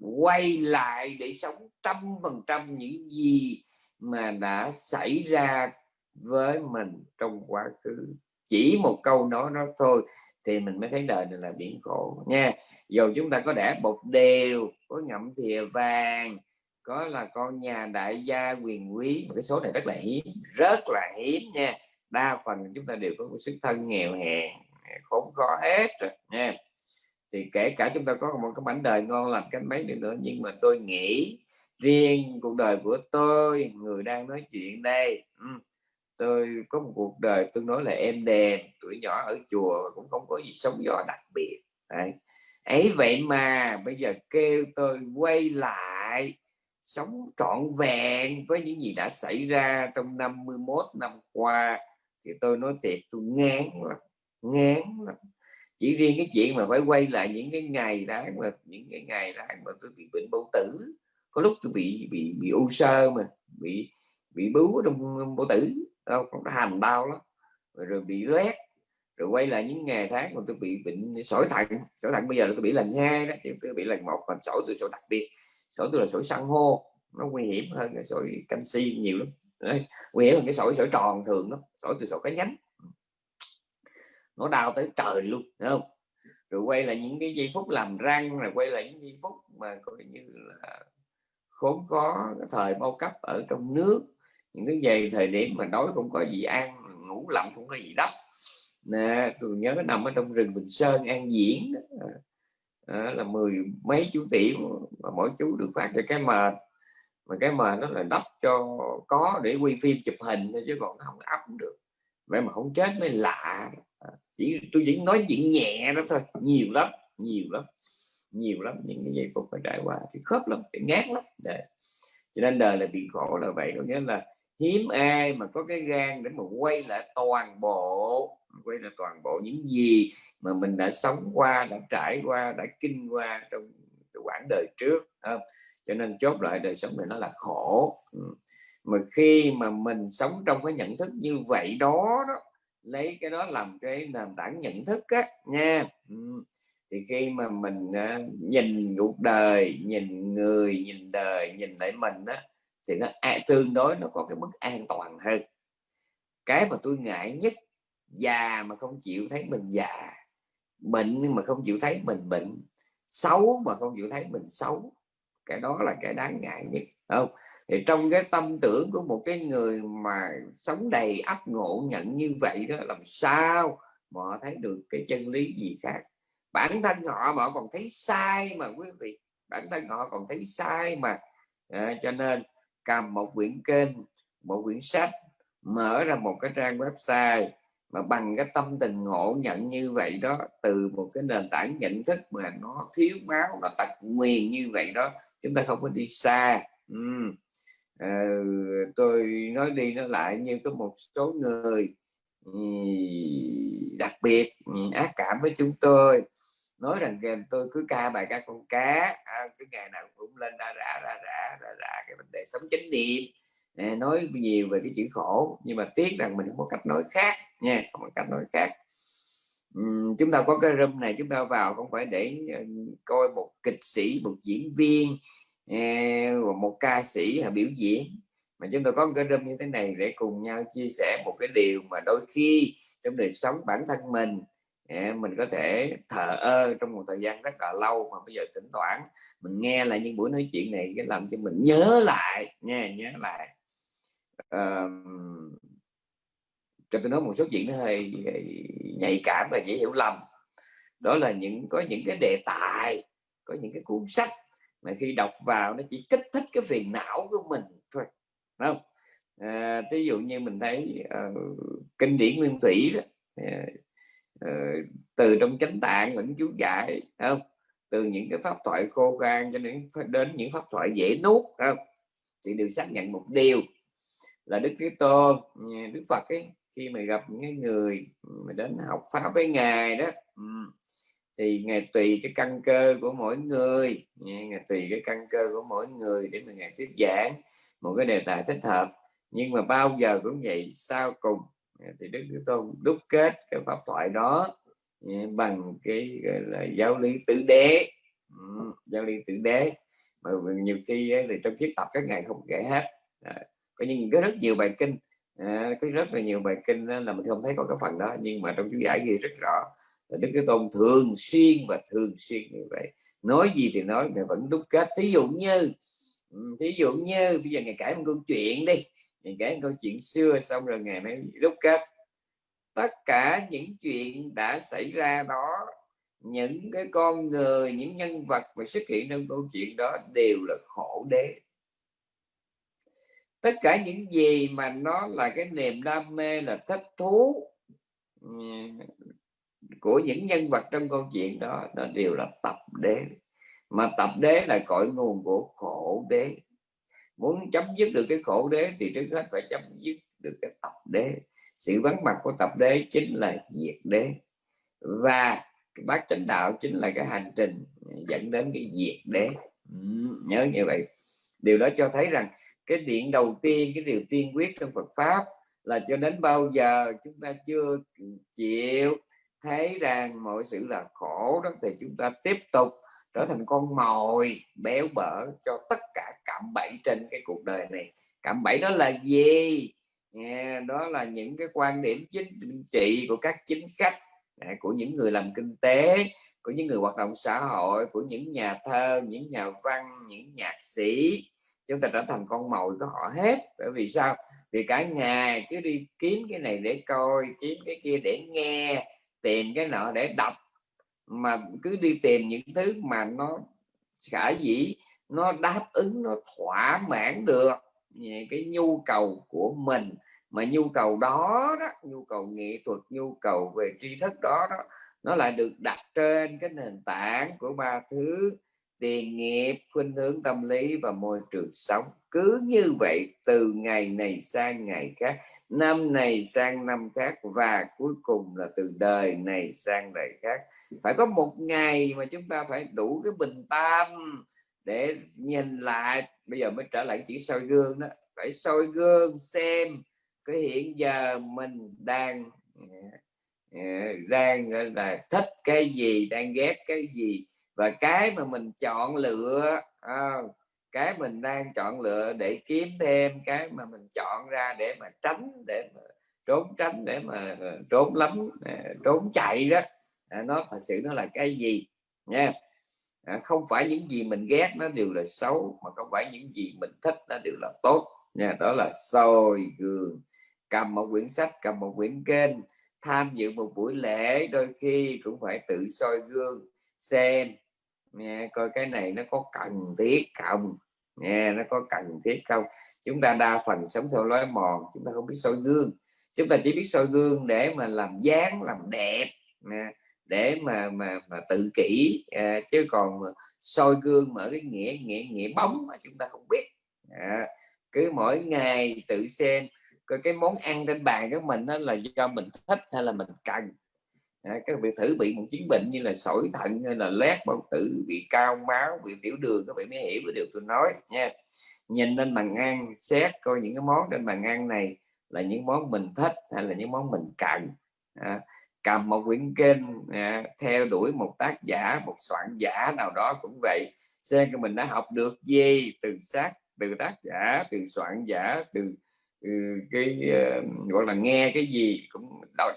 quay lại để sống trăm phần trăm những gì mà đã xảy ra với mình trong quá khứ chỉ một câu nói nó thôi, thì mình mới thấy đời này là biển khổ, nha. Dù chúng ta có đẻ bột đều, có ngậm thìa vàng, có là con nhà đại gia quyền quý một cái số này rất là hiếm, rất là hiếm, nha. Đa phần chúng ta đều có một xuất thân nghèo hèn, khốn khó hết rồi, nha. Thì kể cả chúng ta có một cái mảnh đời ngon lành cách mấy được nữa, nhưng mà tôi nghĩ riêng cuộc đời của tôi, người đang nói chuyện đây tôi có một cuộc đời tôi nói là em đềm, tuổi nhỏ ở chùa cũng không có gì sống gió đặc biệt. Đấy. ấy vậy mà bây giờ kêu tôi quay lại sống trọn vẹn với những gì đã xảy ra trong 51 năm qua thì tôi nói thiệt, tôi ngán lắm ngán lắm. Chỉ riêng cái chuyện mà phải quay lại những cái ngày tháng mà, những cái ngày tháng mà tôi bị bệnh bao tử, có lúc tôi bị bị bị u sơ mà, bị bị bướu trong bao tử đâu cũng hàm đau lắm. Rồi, rồi bị loét rồi quay lại những ngày tháng mà tôi bị bệnh sỏi thận. Sỏi thận bây giờ tôi bị lần hai đó thì tôi bị lần một còn sỏi tôi sỏi đặc biệt. Sỏi tôi là sỏi san hô nó nguy hiểm hơn cái sỏi canxi nhiều lắm. Đấy, nguy hiểm hơn cái sỏi sỏi tròn thường lắm sỏi từ sỏi cái nhánh. Nó đau tới trời luôn đúng không? Rồi quay lại những cái giây phút làm răng rồi quay lại những giây phút mà coi như là khốn khó cái thời bao cấp ở trong nước những cái về thời điểm mà đói không có gì ăn ngủ lặng không có gì đắp. Nè tôi nhớ nằm ở trong rừng Bình Sơn An Diễn đó. À, là mười mấy chú tiểu mà mỗi chú được phát cho cái mệt mà cái mền nó là đắp cho có để quay phim chụp hình chứ còn nó không ấp được. Vậy mà không chết mới lạ. Ờ, chỉ tôi chỉ nói chuyện nhẹ đó thôi. Nhiều lắm nhiều lắm nhiều lắm những cái giây phút phải trải qua thì khớp lắm thì ngán lắm. Để cho nên đời là bị khổ là vậy. Có nghĩa là hiếm ai mà có cái gan để mà quay lại toàn bộ quay lại toàn bộ những gì mà mình đã sống qua đã trải qua đã kinh qua trong quãng đời trước không? cho nên chốt lại đời sống này nó là khổ. Ừ. Mà khi mà mình sống trong cái nhận thức như vậy đó, đó lấy cái đó làm cái nền tảng nhận thức á nha. Ừ. Thì khi mà mình à, nhìn cuộc đời nhìn người nhìn đời nhìn lại mình á thì nó à, tương đối nó có cái mức an toàn hơn. Cái mà tôi ngại nhất già mà không chịu thấy mình già bệnh mà không chịu thấy mình bệnh xấu mà không chịu thấy mình xấu cái đó là cái đáng ngại nhất không? Thì trong cái tâm tưởng của một cái người mà sống đầy ấp ngộ nhận như vậy đó làm sao mà họ thấy được cái chân lý gì khác? Bản thân họ mà họ còn thấy sai mà quý vị bản thân họ còn thấy sai mà à, cho nên cầm một quyển kênh một quyển sách mở ra một cái trang website mà bằng cái tâm tình ngộ nhận như vậy đó từ một cái nền tảng nhận thức mà nó thiếu máu nó tật nguyền như vậy đó chúng ta không có đi xa ừ. à, tôi nói đi nói lại như có một số người đặc biệt ác cảm với chúng tôi nói rằng tôi cứ ca bài các con cá à, cứ ngày nào cũng lên ra rã ra rã ra rã cái vấn đề sống chánh niệm. À, nói nhiều về cái chữ khổ nhưng mà tiếc rằng mình không có cách nói khác nha không có cách nói khác. Uhm, chúng ta có cái room này chúng ta vào không phải để uh, coi một kịch sĩ một diễn viên uh, một ca sĩ hay biểu diễn. Mà chúng ta có cái room như thế này để cùng nhau chia sẻ một cái điều mà đôi khi trong đời sống bản thân mình mình có thể thờ ơ trong một thời gian rất là lâu mà bây giờ tỉnh toán mình nghe lại những buổi nói chuyện này cái làm cho mình nhớ lại nha nhớ lại. À, cho tôi nói một số chuyện nó hơi nhạy cảm và dễ hiểu lầm. Đó là những có những cái đề tài có những cái cuốn sách mà khi đọc vào nó chỉ kích thích cái phiền não của mình thôi không? À, ví dụ như mình thấy uh, kinh điển nguyên thủy đó, ờ, Ờ, từ trong chánh tạng lẫn chú giải không? Từ những cái pháp thoại khô khan cho đến đến những pháp thoại dễ nuốt không? Thì đều xác nhận một điều, là đức thế tôn đức phật ấy, khi mà gặp những người mà đến học pháp với ngài đó thì ngài tùy cái căn cơ của mỗi người ngài tùy cái căn cơ của mỗi người để mà ngài thuyết giảng một cái đề tài thích hợp. Nhưng mà bao giờ cũng vậy, sau cùng Dạ, thì đức thế tôn đúc kết cái pháp thoại đó ừ, bằng cái gọi là giáo lý tử đế. Ừ, giáo lý tử đế. Mà nhiều khi ấy, thì trong chiếc tập các ngài không kể hết. À, có những có rất nhiều bài kinh. À, có rất là nhiều bài kinh là mình không thấy có cái phần đó. Nhưng mà trong chú giải ghi rất rõ đức thế tôn thường xuyên và thường xuyên như vậy. Nói gì thì nói mà vẫn đúc kết. Thí dụ như ừ, thí dụ như bây giờ ngày kể một câu chuyện đi những kể câu chuyện xưa xong rồi ngày mới đúc kết. Tất cả những chuyện đã xảy ra đó, những cái con người, những nhân vật mà xuất hiện trong câu chuyện đó đều là khổ đế. Tất cả những gì mà nó là cái niềm đam mê, là thích thú của những nhân vật trong câu chuyện đó nó đều là tập đế. Mà tập đế là cội nguồn của khổ đế muốn chấm dứt được cái khổ đế thì trước hết phải chấm dứt được cái tập đế. Sự vắng mặt của tập đế chính là diệt đế. Và cái bát chánh đạo chính là cái hành trình dẫn đến cái diệt đế. Ừ, nhớ như vậy. Điều đó cho thấy rằng cái điện đầu tiên cái điều tiên quyết trong Phật pháp là cho đến bao giờ chúng ta chưa chịu thấy rằng mọi sự là khổ đó thì chúng ta tiếp tục trở thành con mồi, béo bở cho tất cả cạm bẫy trên cái cuộc đời này. Cạm bẫy đó là gì? Đó là những cái quan điểm chính trị của các chính khách à, của những người làm kinh tế, của những người hoạt động xã hội, của những nhà thơ, những nhà văn, những nhạc sĩ. Chúng ta trở thành con mồi của họ hết. Bởi vì sao? Vì cả ngày cứ đi kiếm cái này để coi, kiếm cái kia để nghe, tìm cái nọ để đọc mà cứ đi tìm những thứ mà nó khả dĩ nó đáp ứng, nó thỏa mãn được cái nhu cầu của mình. Mà nhu cầu đó đó, nhu cầu nghệ thuật, nhu cầu về tri thức đó đó, nó lại được đặt trên cái nền tảng của ba thứ tiền nghiệp, khuynh hướng tâm lý và môi trường sống. Cứ như vậy, từ ngày này sang ngày khác, năm này sang năm khác và cuối cùng là từ đời này sang đời khác. Phải có một ngày mà chúng ta phải đủ cái bình tâm để nhìn lại. Bây giờ mới trở lại chỉ soi gương đó. Phải soi gương xem cái hiện giờ mình đang ờ, ờ, đang là, thích cái gì, đang ghét cái gì và cái mà mình chọn lựa à, cái mình đang chọn lựa để kiếm thêm cái mà mình chọn ra để mà tránh để mà trốn tránh để mà ờ, trốn lắm ờ, trốn chạy đó à, nó thật sự nó là cái gì nha. À, không phải những gì mình ghét nó đều là xấu mà không phải những gì mình thích nó đều là tốt nha. Đó là soi gương. Cầm một quyển sách cầm một quyển kênh tham dự một buổi lễ đôi khi cũng phải tự soi gương xem nghe coi cái này nó có cần thiết không? Nghe nó có cần thiết không? Chúng ta đa phần sống theo lối mòn chúng ta không biết soi gương. Chúng ta chỉ biết soi gương để mà làm dáng làm đẹp để mà mà mà tự kỷ à, chứ còn soi gương mở cái nghĩa nghĩa nghĩa bóng mà chúng ta không biết. À, cứ mỗi ngày tự xem coi cái món ăn trên bàn của mình đó là do mình thích hay là mình cần à, các vị thử bị một chứng bệnh như là sỏi thận hay là lét bao tử bị cao máu bị tiểu đường các vị mới hiểu cái điều tôi nói nha. Nhìn lên bàn ăn xét coi những cái món trên bàn ăn này là những món mình thích hay là những món mình cần. À, cầm một quyển kinh à, theo đuổi một tác giả một soạn giả nào đó cũng vậy xem cho mình đã học được gì từ sát từ tác giả từ soạn giả từ Ừ, cái ờ, gọi là nghe cái gì cũng đọc,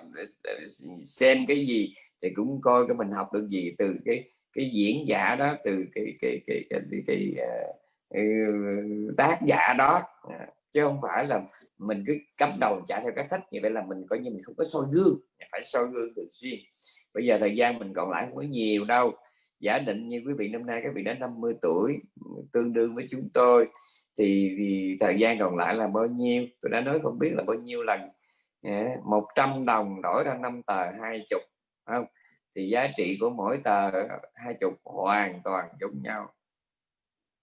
xem cái gì thì cũng coi cái mình học được gì từ cái cái diễn giả đó từ cái cái cái cái, cái, cái, cái uh, tác giả đó. À, chứ không phải là mình cứ cắm đầu chạy theo cái thích như vậy là mình coi như mình không có soi gương phải soi gương thường xuyên. Bây giờ thời gian mình còn lại không có nhiều đâu. Giả định như quý vị năm nay các vị đã 50 tuổi tương đương với chúng tôi thì, thì thời gian còn lại là bao nhiêu? Tôi đã nói không biết là bao nhiêu lần. Một trăm đồng đổi ra năm tờ hai chục không? Thì giá trị của mỗi tờ hai chục hoàn toàn giống nhau.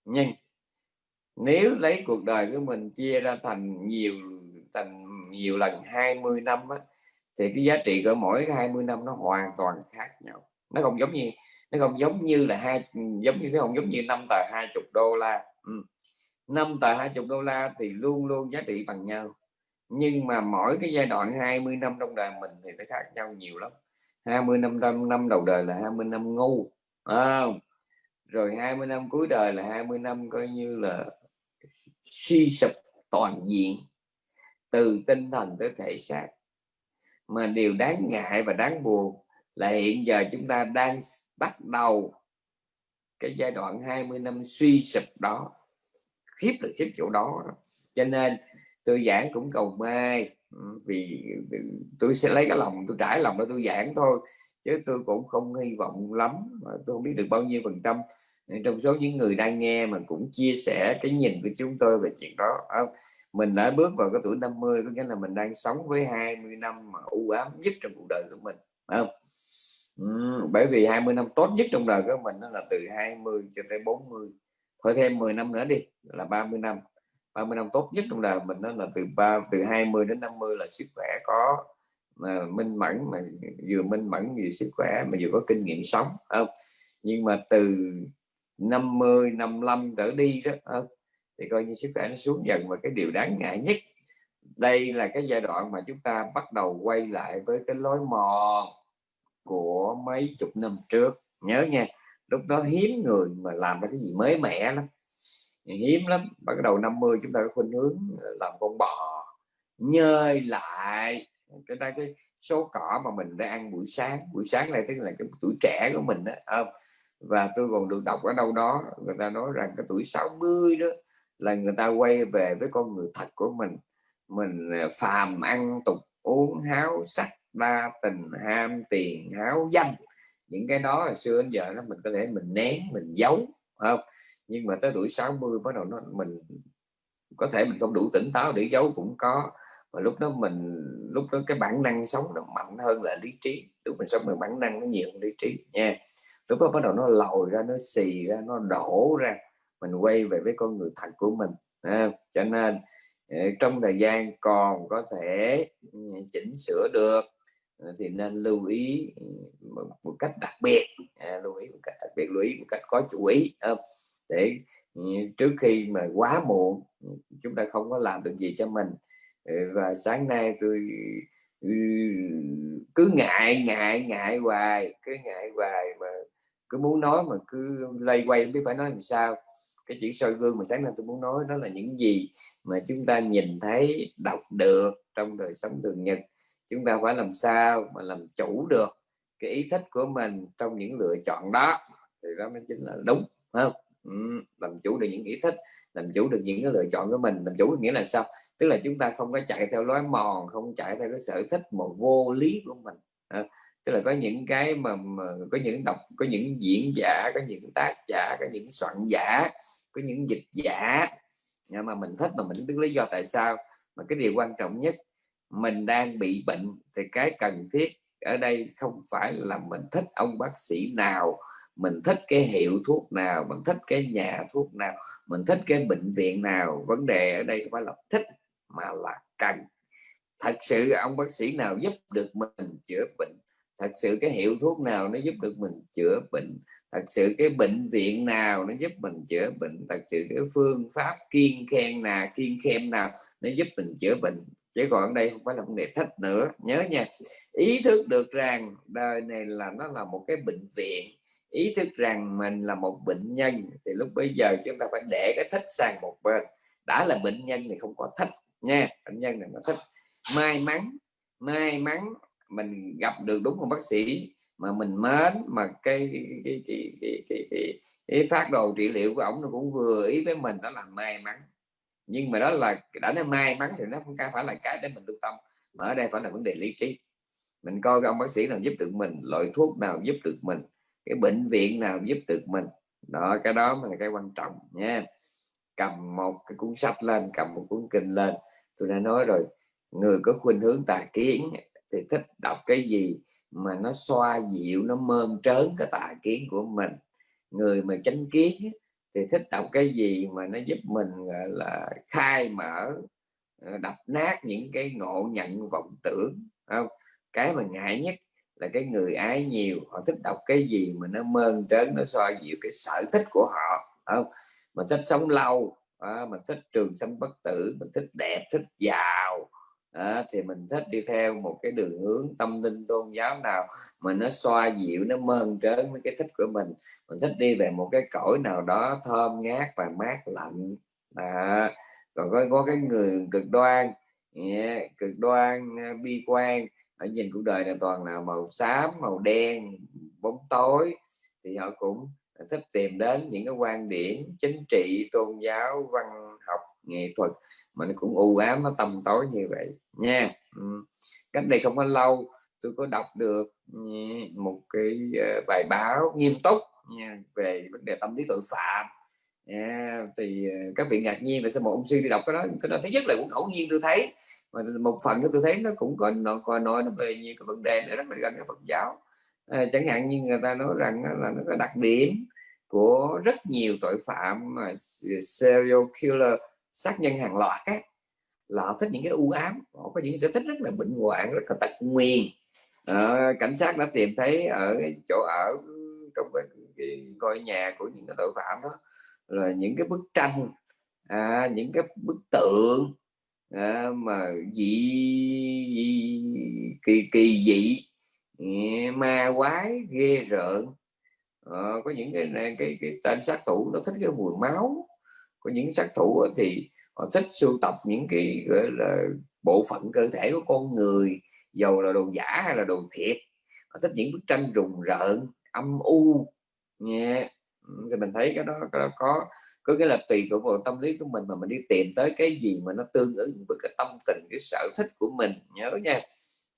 Nhưng nếu lấy cuộc đời của mình chia ra thành nhiều thành nhiều lần 20 năm á, thì cái giá trị của mỗi 20 năm nó hoàn toàn khác nhau. Nó không giống như nó không giống như là hai giống như nó không giống như năm tờ 20 đô la. Ừ. 5 tờ 20 đô la thì luôn luôn giá trị bằng nhau. Nhưng mà mỗi cái giai đoạn 20 năm trong đời mình thì nó khác nhau nhiều lắm. 20 năm trong năm đầu đời là 20 năm ngu à, rồi 20 năm cuối đời là 20 năm coi như là suy sụp toàn diện từ tinh thần tới thể xác. Mà điều đáng ngại và đáng buồn là hiện giờ chúng ta đang bắt đầu cái giai đoạn 20 năm suy sụp đó khiếp là khiếp chỗ đó cho nên tôi giảng cũng cầu may ừ, vì tôi sẽ lấy cái lòng tôi trải lòng đó tôi giảng thôi chứ tôi cũng không hy vọng lắm tôi không biết được bao nhiêu phần trăm. Trong số những người đang nghe mà cũng chia sẻ cái nhìn của chúng tôi về chuyện đó à, mình đã bước vào cái tuổi 50 có nghĩa là mình đang sống với 20 năm mà u ám nhất trong cuộc đời của mình không? Ừ, bởi vì 20 năm tốt nhất trong đời của mình nó là từ 20 cho tới 40 thôi thêm 10 năm nữa đi, là 30 năm. 30 năm tốt nhất trong đời mình nó là từ 3 từ 20 đến 50 là sức khỏe có, mà minh mẫn, mà vừa minh mẫn vừa sức khỏe, mà vừa có kinh nghiệm sống không? Nhưng mà từ 50 55 trở đi đó không? thì coi như sức khỏe nó xuống dần, và cái điều đáng ngại nhất, đây là cái giai đoạn mà chúng ta bắt đầu quay lại với cái lối mòn của mấy chục năm trước. Nhớ nha lúc đó hiếm người mà làm ra cái gì mới mẻ lắm. Hiếm lắm. Bắt đầu 50 chúng ta có khuynh hướng làm con bò, nhơi lại. Cái đây cái số cỏ mà mình đã ăn buổi sáng. Buổi sáng này tức là cái tuổi trẻ của mình đó không? Và tôi còn được đọc ở đâu đó, người ta nói rằng cái tuổi 60 đó là người ta quay về với con người thật của mình. Mình à, phàm ăn tục, uống háo sắc, đa tình, ham tiền, háo danh những cái đó là xưa đến giờ nó mình có thể mình nén mình giấu không? Nhưng mà tới tuổi 60 bắt đầu nó mình có thể mình không đủ tỉnh táo để giấu cũng có. Và lúc đó mình lúc đó cái bản năng sống nó mạnh hơn là lý trí. Lúc mình sống mình bản năng nó nhiều hơn lý trí nha. Lúc đó bắt đầu nó lòi ra nó xì ra nó đổ ra. Mình quay về với con người thật của mình à, cho nên ờ, trong thời gian còn có thể ừ, chỉnh sửa được Ờ, thì nên lưu ý ừ, một, một cách đặc biệt. À, lưu ý một cách đặc biệt lưu ý một cách có chú ý à, để ừ, trước khi mà quá muộn ừ, chúng ta không có làm được gì cho mình. Và sáng nay tôi cứ ngại ngại ngại hoài cứ ngại hoài mà cứ muốn nói mà cứ lây quay không biết phải nói làm sao. Cái chữ soi gương mà sáng nay tôi muốn nói đó là những gì mà chúng ta nhìn thấy đọc được trong đời sống thường nhật chúng ta phải làm sao mà làm chủ được cái ý thích của mình trong những lựa chọn đó? Thì đó mới chính là đúng không? Ừ, làm chủ được những ý thích làm chủ được những cái lựa chọn của mình. Làm chủ nghĩa là sao? Tức là chúng ta không có chạy theo lối mòn không chạy theo cái sở thích một vô lý của mình. Tức là có những cái mà, mà có những đọc có những diễn giả có những tác giả có những soạn giả có những dịch giả. Mà mình thích mà mình biết lý do tại sao. Mà cái điều quan trọng nhất mình đang bị bệnh thì cái cần thiết ở đây không phải là mình thích ông bác sĩ nào, mình thích cái hiệu thuốc nào, mình thích cái nhà thuốc nào, mình thích cái bệnh viện nào. Vấn đề ở đây không phải là thích mà là cần. Thật sự ông bác sĩ nào giúp được mình chữa bệnh, thật sự cái hiệu thuốc nào nó giúp được mình chữa bệnh, thật sự cái bệnh viện nào nó giúp mình chữa bệnh, thật sự cái phương pháp kiên khen nào kiên khen nào nó giúp mình chữa bệnh chứ còn đây không phải là vấn đề thích nữa. Nhớ nha ý thức được rằng đời này là nó là một cái bệnh viện. Ý thức rằng mình là một bệnh nhân thì lúc bây giờ chúng ta phải để cái thích sang một bên. Đã là bệnh nhân thì không có thích nha bệnh nhân này nó thích may mắn may mắn mình gặp được đúng một bác sĩ mà mình mến mà cái cái cái cái, cái, cái, cái, cái phát đồ trị liệu của ổng nó cũng vừa ý với mình đó là may mắn nhưng mà đó là đã nó may mắn thì nó không phải là cái để mình lưu tâm, mà ở đây phải là vấn đề lý trí. Mình coi cái ông bác sĩ nào giúp được mình, loại thuốc nào giúp được mình, cái bệnh viện nào giúp được mình. Đó, cái đó mới là cái quan trọng nha. Cầm một cái cuốn sách lên, cầm một cuốn kinh lên. Tôi đã nói rồi, người có khuynh hướng tà kiến thì thích đọc cái gì mà nó xoa dịu, nó mơn trớn cái tà kiến của mình. Người mà chánh kiến thì thích đọc cái gì mà nó giúp mình gọi là khai mở ờ, đập nát những cái ngộ nhận vọng tưởng không? Cái mà ngại nhất là cái người ái nhiều họ thích đọc cái gì mà nó mơn trớn nó soi dịu cái sở thích của họ không? Mình thích sống lâu à, mình thích trường sinh bất tử mình thích đẹp thích giàu à, thì mình thích đi theo một cái đường hướng tâm linh tôn giáo nào mà nó xoa dịu nó mơn trớn với cái thích của mình. Mình thích đi về một cái cõi nào đó thơm ngát và mát lạnh. À, còn có, có cái người cực đoan yeah, cực đoan ờ, bi quan ở nhìn cuộc đời này toàn là màu xám màu đen bóng tối. Thì họ cũng thích tìm đến những cái quan điểm chính trị tôn giáo văn học nghệ thuật mà nó cũng u ám nó tầm tối như vậy. Nha. Ừ. Cách đây không có lâu tôi có đọc được ừ, một cái ờ, bài báo nghiêm túc nha, về vấn đề tâm lý tội phạm. Yeah, thì ờ, các vị ngạc nhiên là sao một ông sư đi đọc cái đó? Cái đó thứ nhất là cũng ngẫu nhiên tôi thấy. Mà một phần tôi thấy nó cũng có nó có nói nó về nhiều cái vấn đề nó rất là gần cái Phật giáo. À, chẳng hạn như người ta nói rằng là nó có đặc điểm của rất nhiều tội phạm mà serial killer sát nhân hàng loạt ấy, là họ thích những cái u ám họ có những sở thích rất là bệnh hoạn rất là tật nguyền. À, cảnh sát đã tìm thấy ở cái chỗ ở trong cái, cái ngôi nhà của những cái tội phạm đó là những cái bức tranh à, những cái bức tượng à, mà dị, dị kỳ kỳ dị ừ, ma quái ghê rợn. À, có những cái cái, cái tên sát thủ nó thích cái mùi máu có những sát thủ thì họ thích sưu tập những cái gọi là bộ phận cơ thể của con người dầu là đồ giả hay là đồ thiệt. Họ thích những bức tranh rùng rợn âm u nha ừ, thì mình thấy cái đó, cái đó có có cái là tùy thuộc vào tâm lý của mình mà mình đi tìm tới cái gì mà nó tương ứng với cái tâm tình cái sở thích của mình nhớ nha.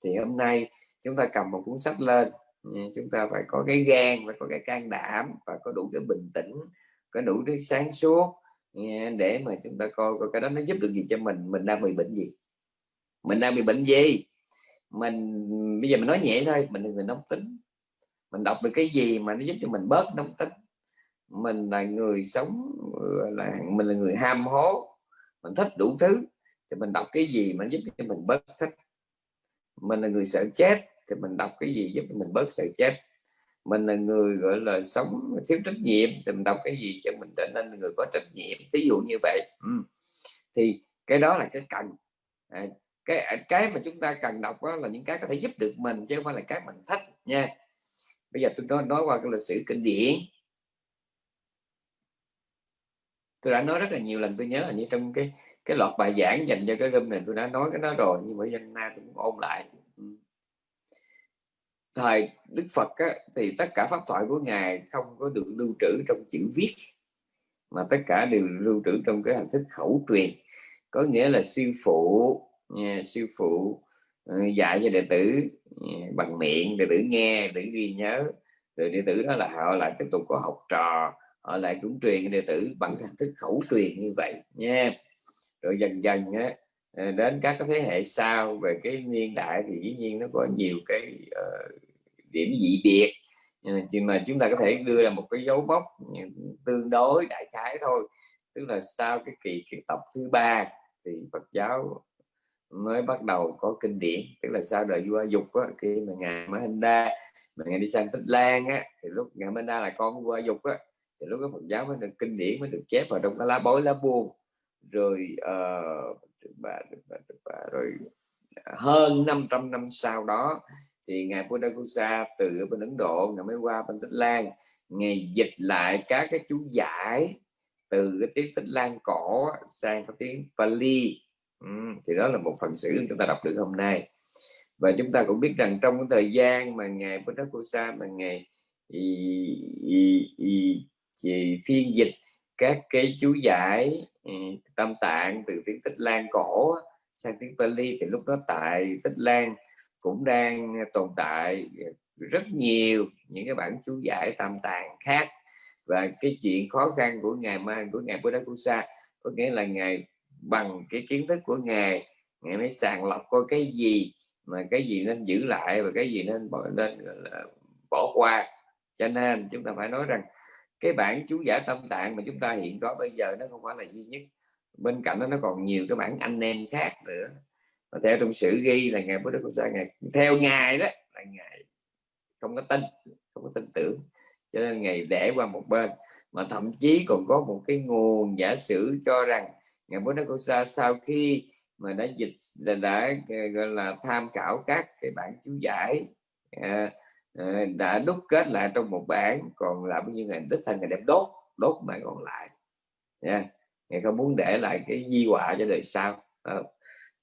Thì hôm nay chúng ta cầm một cuốn sách lên ừ, chúng ta phải có cái gan phải có cái can đảm và có đủ cái bình tĩnh có đủ cái sáng suốt để mà chúng ta coi, coi cái đó nó giúp được gì cho mình. Mình đang bị bệnh gì? Mình đang bị bệnh gì? Mình bây giờ mình nói nhẹ thôi mình là người nóng tính. Mình đọc được cái gì mà nó giúp cho mình bớt nóng tính? Mình là người sống là mình là người ham hố. Mình thích đủ thứ thì mình đọc cái gì mà giúp cho mình bớt thích? Mình là người sợ chết thì mình đọc cái gì giúp cho mình bớt sợ chết? Mình là người gọi là sống thiếu trách nhiệm thì mình đọc cái gì cho mình trở nên người có trách nhiệm ví dụ như vậy. Ừ. thì cái đó là cái cần. À, cái à, cái mà chúng ta cần đọc đó là những cái có thể giúp được mình chứ không phải là cái mình thích nha. Bây giờ tôi nói, nói qua cái lịch sử kinh điển. Tôi đã nói rất là nhiều lần tôi nhớ là như trong cái cái loạt bài giảng dành cho cái room này tôi đã nói cái đó rồi nhưng mà dân na tôi cũng ôn lại thời Đức Phật á, thì tất cả pháp thoại của ngài không có được lưu trữ trong chữ viết mà tất cả đều lưu trữ trong cái hình thức khẩu truyền. Có nghĩa là sư phụ nha, sư phụ ờ, dạy cho đệ tử bằng miệng đệ tử nghe đệ tử ghi nhớ. Rồi đệ tử đó là họ lại tiếp tục có học trò họ lại cũng truyền đệ tử bằng hình thức khẩu truyền như vậy nha. Rồi dần dần á, Ờ, đến các cái thế hệ sau về cái niên đại thì dĩ nhiên nó có nhiều cái uh, điểm dị biệt. Ờ, Nhưng mà chúng ta có thể đưa ra một cái dấu mốc tương đối đại khái thôi. Tức là sau cái kỳ kiệt tập thứ ba thì Phật giáo mới bắt đầu có kinh điển. Tức là sau đời vua dục á, khi mà ngài Mahinda mà ngài đi sang Tích Lan á thì lúc ngài Mahinda là con của vua dục á thì lúc đó Phật giáo mới được kinh điển mới được chép vào trong cái lá bối lá buông. Rồi uh, bà, bà, ba rồi à, hơn 500 năm sau đó thì ngài Buddha Kusa từ bên Ấn Độ ngài mới qua bên Tích Lan. Ngài dịch lại các cái chú giải từ cái tiếng Tích Lan cổ sang cái tiếng Pali. Ừ, thì đó là một phần sử chúng ta đọc được hôm nay. Và chúng ta cũng biết rằng trong cái thời gian mà ngài Buddha Kusa mà ngài y, y, y, y, phiên dịch các cái chú giải Ừ, tâm tạng từ tiếng Tích Lan cổ sang tiếng Pali thì lúc đó tại Tích Lan cũng đang tồn tại rất nhiều những cái bản chú giải tam tạng khác. Và cái chuyện khó khăn của ngài mai, của ngài Buddha Kusa có nghĩa là ngài bằng cái kiến thức của ngài ngài mới sàng lọc coi cái gì mà cái gì nên giữ lại và cái gì nên bỏ nên bỏ qua. Cho nên chúng ta phải nói rằng cái bản chú giải tâm tạng mà chúng ta hiện có bây giờ nó không phải là duy nhất. Bên cạnh đó nó còn nhiều cái bản anh em khác nữa. Và theo trong sử ghi là ngày bốn đức Buddha sa ngày theo ngài đó là ngài không có tin không có tin tưởng. Cho nên ngày để qua một bên. Mà thậm chí còn có một cái nguồn giả sử cho rằng ngài Buddha sa sau khi mà đã dịch là đã gọi là tham khảo các cái bản chú giải à, Ờ, đã đúc kết lại trong một bản còn lại bao nhiêu ngày đích thân ngày đem đốt đốt mà còn lại. Nha ngày không muốn để lại cái di họa cho đời sau. À,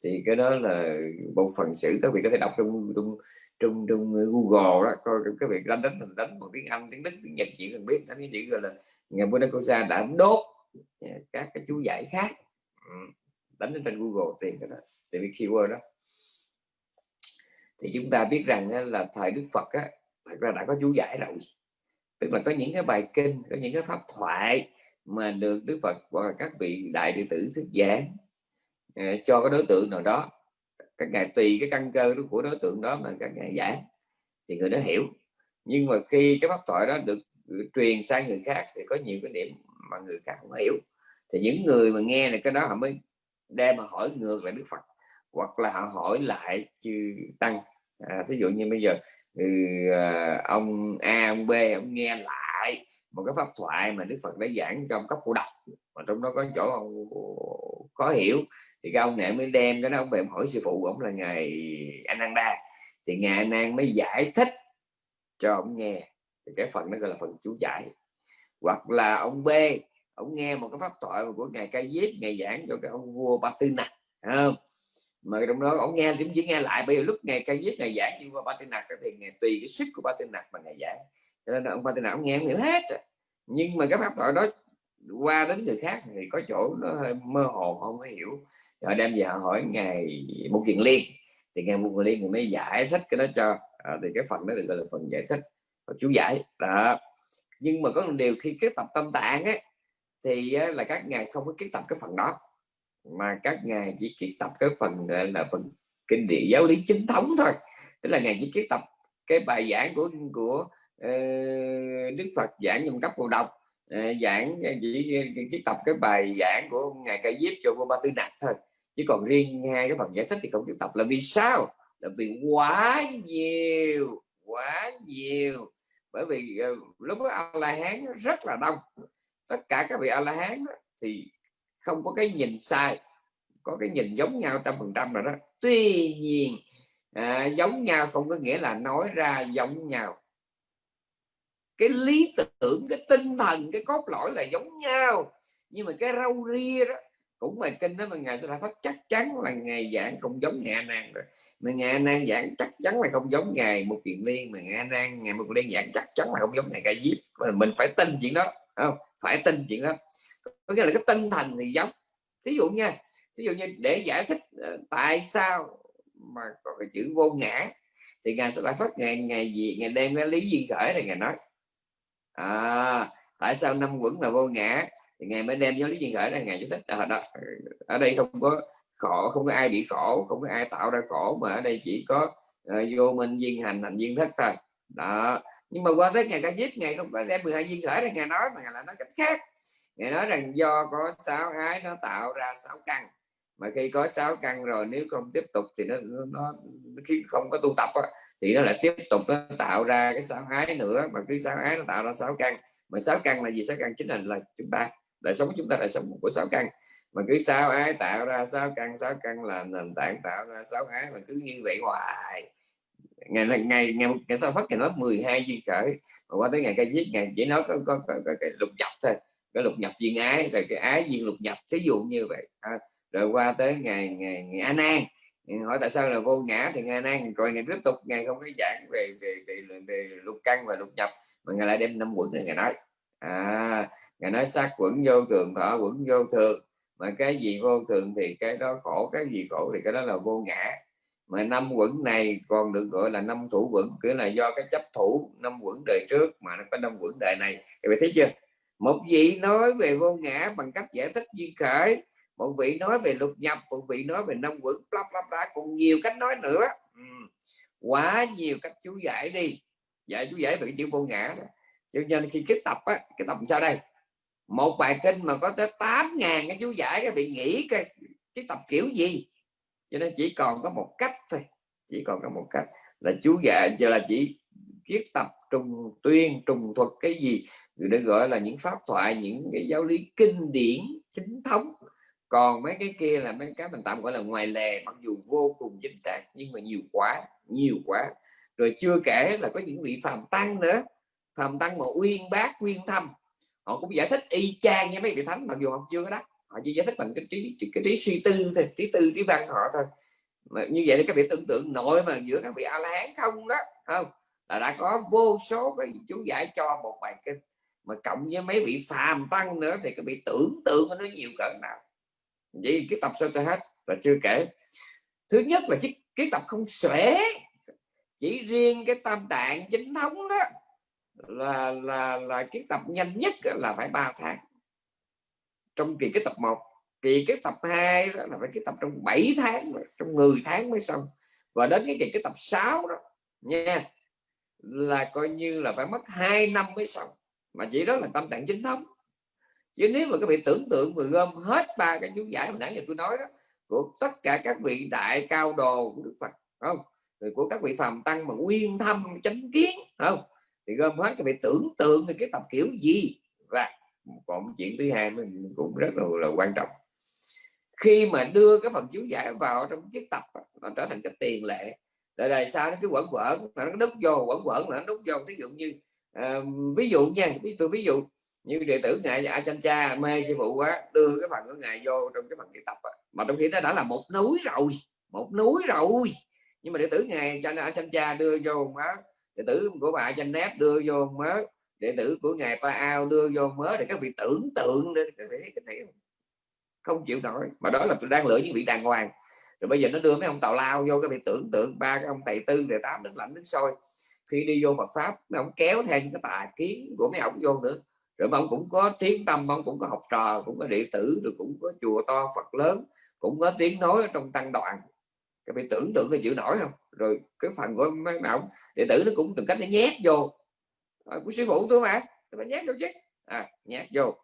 thì cái đó là một phần sử các vị có thể đọc trong trong trong, trong Google đó coi các vị đánh đánh đánh bằng tiếng Anh tiếng Đức tiếng Nhật chỉ cần biết. Đánh cái chữ gọi là ngày Buddha Kosa đã đốt ờ, các cái chú giải khác. Ừ, đánh trên Google tiền cái đó tìm cái keyword đó. Thì chúng ta biết rằng là thời Đức Phật á, thật ra đã có chú giải rồi. Tức là có những cái bài kinh có những cái pháp thoại mà được Đức Phật và các vị đại đệ tử thuyết giảng à, cho cái đối tượng nào đó. Các ngài tùy cái căn cơ của đối tượng đó mà các ngài giảng thì người đó hiểu. Nhưng mà khi cái pháp thoại đó được truyền sang người khác thì có nhiều cái điểm mà người khác không hiểu. Thì những người mà nghe là cái đó họ mới đem mà hỏi ngược lại Đức Phật hoặc là họ hỏi lại chư tăng. À, ví dụ như bây giờ thì ờ, ông A, ông B, ông nghe lại một cái pháp thoại mà Đức Phật đã giảng trong cấp cô độc. Mà trong đó có chỗ ông khó hiểu. Thì cái ông này mới đem cái đó, ông về hỏi sư phụ ông là ngài Ananda. Thì ngài Anand mới giải thích cho ông nghe. Thì cái phần đó gọi là phần chú giải. Hoặc là ông B, ông nghe một cái pháp thoại của ngài Ca Diếp, ngài giảng cho cái ông vua Ba Tư Nặc không? Mà trong đó ông nghe chỉ, chỉ nghe lại bây giờ lúc ngày cây viết ngày giảng nhưng mà Ba Tư nạc thì ngày tùy cái sức của Ba Tư nạc mà ngày giảng. Cho nên ông Ba Tư nạc ông nghe ông hiểu hết nhưng mà cái pháp thoại đó qua đến người khác thì có chỗ nó hơi mơ hồ không có hiểu. Họ đem về họ hỏi ngày một kiện liên. Thì ngày một kiện liên thì mới giải thích cái đó cho à, thì cái phần đó được gọi là phần giải thích và chú giải. Đó. Nhưng mà có một điều khi kết tập tâm tạng ấy thì là các ngài không có kết tập cái phần đó mà các ngài chỉ kết tập cái phần gọi là phần kinh điển giáo lý chính thống thôi. Tức là ngài chỉ kết tập cái bài giảng của của uh, Đức Phật giảng trong cấp cầu độc. Uh, giảng chỉ chỉ tập cái bài giảng của ngài Ca Diếp cho vua Ba Tư Nặc thôi. Chứ còn riêng hai cái phần giải thích thì không chịu tập là vì sao? Là vì quá nhiều quá nhiều. Bởi vì uh, lúc đó a la hán rất là đông. Tất cả các vị a la hán thì không có cái nhìn sai có cái nhìn giống nhau trăm phần trăm rồi đó. Tuy nhiên à, giống nhau không có nghĩa là nói ra giống nhau. Cái lý tưởng cái tinh thần cái cốt lõi là giống nhau. Nhưng mà cái rau ria đó cũng bài kinh đó mà ngài sẽ phát chắc chắn là ngày giảng không giống ngài nan rồi. Mà ngài nan giảng chắc chắn là không giống ngài một kiện liên mà ngài nan ngày một liên giảng chắc chắn là không giống ngài ca diếp. Mình phải tin chuyện đó không? Phải tin chuyện đó có nghĩa là cái tinh thần thì giống. Thí dụ nha thí dụ như để giải thích ờ, tại sao mà có cái chữ vô ngã thì ngài sẽ lại phát ngày ngày gì ngày đem cái lý duyên khởi này ngài nói. À, tại sao năm quẩn là vô ngã thì ngài mới đem giáo lý duyên khởi này ngài giải thích. À, đó, ở đây không có khổ không có ai bị khổ không có ai tạo ra khổ mà ở đây chỉ có uh, vô minh duyên hành hành duyên thất thôi. Đó nhưng mà qua tới ngày ca giết ngày không có đem 12 duyên khởi này ngài nói mà ngài lại nói cách khác ngài nói rằng do có sáu ái nó tạo ra sáu căn. Mà khi có sáu căn rồi nếu không tiếp tục thì nó nó khi không có tu tập á, thì nó lại tiếp tục nó tạo ra cái sáu ái nữa. Mà cứ sáu ái nó tạo ra sáu căn. Mà sáu căn là gì? Sáu căn chính là, là chúng ta đời sống chúng ta đời sống của sáu căn. Mà cứ sáu ái tạo ra sáu căn sáu căn là nền tảng tạo ra sáu ái mà cứ như vậy hoài. Ngày ngày ngày ngày sau phát thì nói 12 duyên khởi. Mà qua tới ngày cây giết ngày chỉ nói có, có, có, có cái lục dọc thôi cái lục nhập viên ái rồi cái ái viên lục nhập thí dụ như vậy. À, rồi qua tới ngày ngày ngày a nan. Hỏi tại sao là vô ngã thì ngày nan rồi ngày tiếp tục ngày không có giảng về về về, về, về lục căn và lục nhập mà ngày lại đem năm quẩn này ngày nói. À ngày nói sát quẩn vô thường thọ quẩn vô thường. Mà cái gì vô thường thì cái đó khổ cái gì khổ thì cái đó là vô ngã. Mà năm quẩn này còn được gọi là năm thủ quẩn cứ là do cái chấp thủ năm quẩn đời trước mà nó có năm quẩn đời này. Các bạn thấy chưa? Một vị nói về vô ngã bằng cách giải thích duyên khởi, một vị nói về lục nhập, một vị nói về năm quẩn lắp lắp bla, còn nhiều cách nói nữa. Ừ. quá nhiều cách chú giải đi. Giải chú giải về chữ vô ngã đó. Cho nên khi kết tập á, cái tập sao đây? Một bài kinh mà có tới 8 ngàn cái chú giải cái bị nghĩ cái cái tập kiểu gì? Cho nên chỉ còn có một cách thôi, chỉ còn có một cách là chú giải giờ là chỉ kiết tập, trùng tuyên, trùng thuật cái gì được gọi là những pháp thoại, những cái giáo lý kinh điển, chính thống. Còn mấy cái kia là mấy cái mình tạm gọi là ngoài lề, mặc dù vô cùng chính xác nhưng mà nhiều quá nhiều quá. Rồi chưa kể là có những vị phàm tăng nữa, phàm tăng mà uyên bác, uyên thâm. Họ cũng giải thích y chang như mấy vị thánh, mặc dù họ chưa có đắc, họ chỉ giải thích bằng cái trí cái trí suy tư thôi, trí tư, trí văn họ thôi. Mà như vậy thì các vị tưởng tượng nội mà giữa các vị a la hán không đó, không? Là đã có vô số cái chú giải cho một bài kinh. Mà cộng với mấy vị phàm tăng nữa thì các bị tưởng tượng nó nhiều cỡ nào. Vậy cái tập sao cho hết và chưa kể. Thứ nhất là cái, cái tập không xuể. Chỉ riêng cái tam tạng chính thống đó là là là cái tập nhanh nhất là phải 3 tháng. Trong kỳ cái tập 1 kỳ cái tập 2 đó là phải cái tập trong 7 tháng trong 10 tháng mới xong. Và đến cái kỳ cái tập 6 đó nha là coi như là phải mất 2 năm mới xong. Mà chỉ đó là tâm tạng chính thống. Chứ nếu mà các vị tưởng tượng mà gom hết ba cái chú giải mà nãy giờ tôi nói đó của tất cả các vị đại cao đồ của Đức Phật không? Rồi của các vị phàm tăng mà nguyên thâm chánh kiến không? Thì gom hết các vị tưởng tượng thì cái tập kiểu gì? Và còn chuyện thứ hai mình cũng rất là, là quan trọng. Khi mà đưa cái phần chú giải vào trong chiếc tập nó trở thành cái tiền lệ đời đời sau nó cứ quẩn quẩn nó đúc vô quẩn quẩn nó đúc vô ví dụ như uh, ví dụ nha ví dụ ví dụ như đệ tử ngài Achancha mê sư phụ quá đưa cái phần của ngài vô trong cái phần cái tập mà trong khi nó đã là một núi rồi một núi rồi. Nhưng mà đệ tử ngài Achancha đưa vô mớ đệ tử của bà Chanet đưa vô mớ đệ tử của ngài Pa Ao đưa vô mớ để các vị tưởng tượng để để, để, để, không chịu nổi. Mà đó là tôi đang lựa những vị đàng hoàng rồi bây giờ nó đưa mấy ông tàu lao vô cái bị tưởng tượng ba cái ông thầy tư thầy tám nước lạnh nước sôi. Khi đi vô Phật pháp mấy ông kéo theo cái tà kiến của mấy ông vô nữa. Rồi mà ông cũng có tiếng tâm ông cũng có học trò cũng có đệ tử rồi cũng có chùa to Phật lớn cũng có tiếng nói trong tăng đoàn. Các bị tưởng tượng cái chịu nổi không? Rồi cái phần của mấy ông đệ tử nó cũng từng cách nó nhét vô. À, của sư phụ tôi mà tôi phải nhét vô chứ. À, nhét vô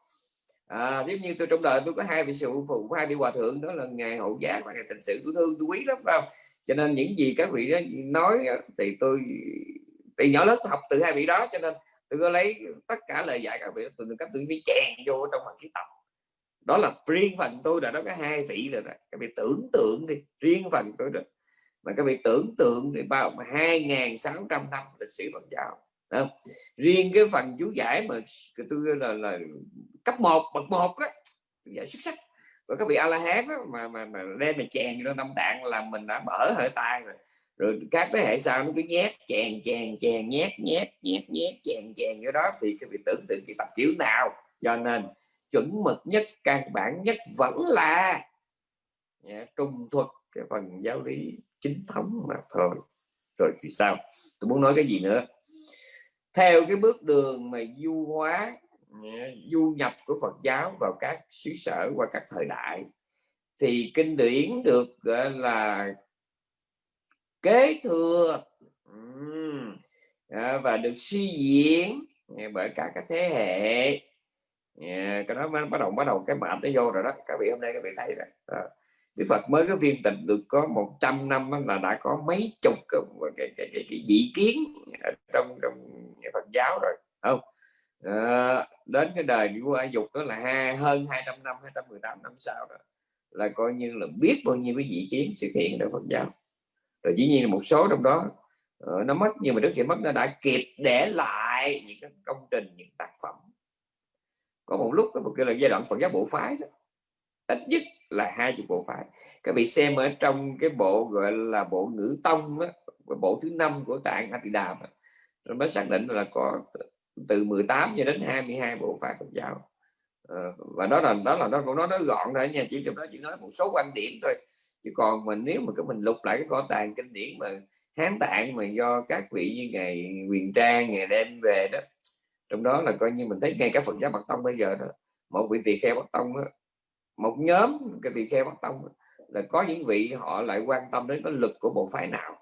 à, giống như tôi trong đời tôi có hai vị sư phụ hai vị hòa thượng đó là ngài hậu giác và ngài tịnh sự tôi thương tôi quý lắm phải không? Cho nên những gì các vị đó nói thì tôi từ nhỏ lớn tôi học từ hai vị đó cho nên tôi có lấy tất cả lời dạy các vị từ các tôi mới chèn vô trong phần ký tập. Đó là riêng phần tôi đã nói có hai vị rồi đó. Các vị tưởng tượng đi riêng phần tôi rồi mà các vị tưởng tượng thì bao 2.600 năm lịch sử Phật giáo không? riêng cái phần chú giải mà tôi là, là cấp 1 bậc một đó giải xuất sắc. Và các vị a la hán mà mà mà đem mà chèn trong tâm tạng là mình đã mở hơi tay rồi. Rồi các thế hệ sau nó cứ nhét chèn chèn chèn nhét nhét nhét nhét chèn chèn cái đó thì các vị tưởng tượng chỉ tập kiểu nào. Cho nên chuẩn mực nhất căn bản nhất vẫn là trung thuật cái phần giáo lý chính thống mà thôi. Rồi thì sao? Tôi muốn nói cái gì nữa? Theo cái bước đường mà du hóa du nhập của Phật giáo vào các xứ sở qua các thời đại thì kinh điển được gọi là kế thừa. Và được suy diễn bởi cả các thế hệ. Cái đó bắt đầu bắt đầu cái mệt nó vô rồi đó. Các vị hôm nay các vị thấy rồi. Đức Phật mới có viên tịch được có 100 năm là đã có mấy chục cái, cái, cái, cái, cái dị kiến trong trong Phật giáo rồi. Không. À, đến cái đời của A Dục đó là hai, hơn 200 năm 218 năm sau đó là coi như là biết bao nhiêu cái vị kiến sự kiện đạo Phật giáo. Rồi dĩ nhiên là một số trong đó uh, nó mất nhưng mà trước khi mất nó đã kịp để lại những cái công trình những tác phẩm. Có một lúc có một cái là giai đoạn Phật giáo bộ phái đó ít nhất là hai chục bộ phái. Các vị xem ở trong cái bộ gọi là bộ ngữ tông đó, bộ thứ năm của tạng Atidam rồi mới xác định là có từ 18 cho đến 22 bộ phái Phật giáo. À, và đó là đó là nó nó nói gọn ra nha chỉ trong đó chỉ nói một số quan điểm thôi. Chứ còn mình nếu mà cái mình lục lại cái kho tàng kinh điển mà hán tạng mà do các vị như ngày quyền trang ngày đem về đó trong đó là coi như mình thấy ngay cả Phật giáo Bắc Tông bây giờ đó một vị tỳ kheo Bắc Tông đó, một nhóm cái tỳ kheo Bắc Tông đó, là có những vị họ lại quan tâm đến cái lực của bộ phái nào.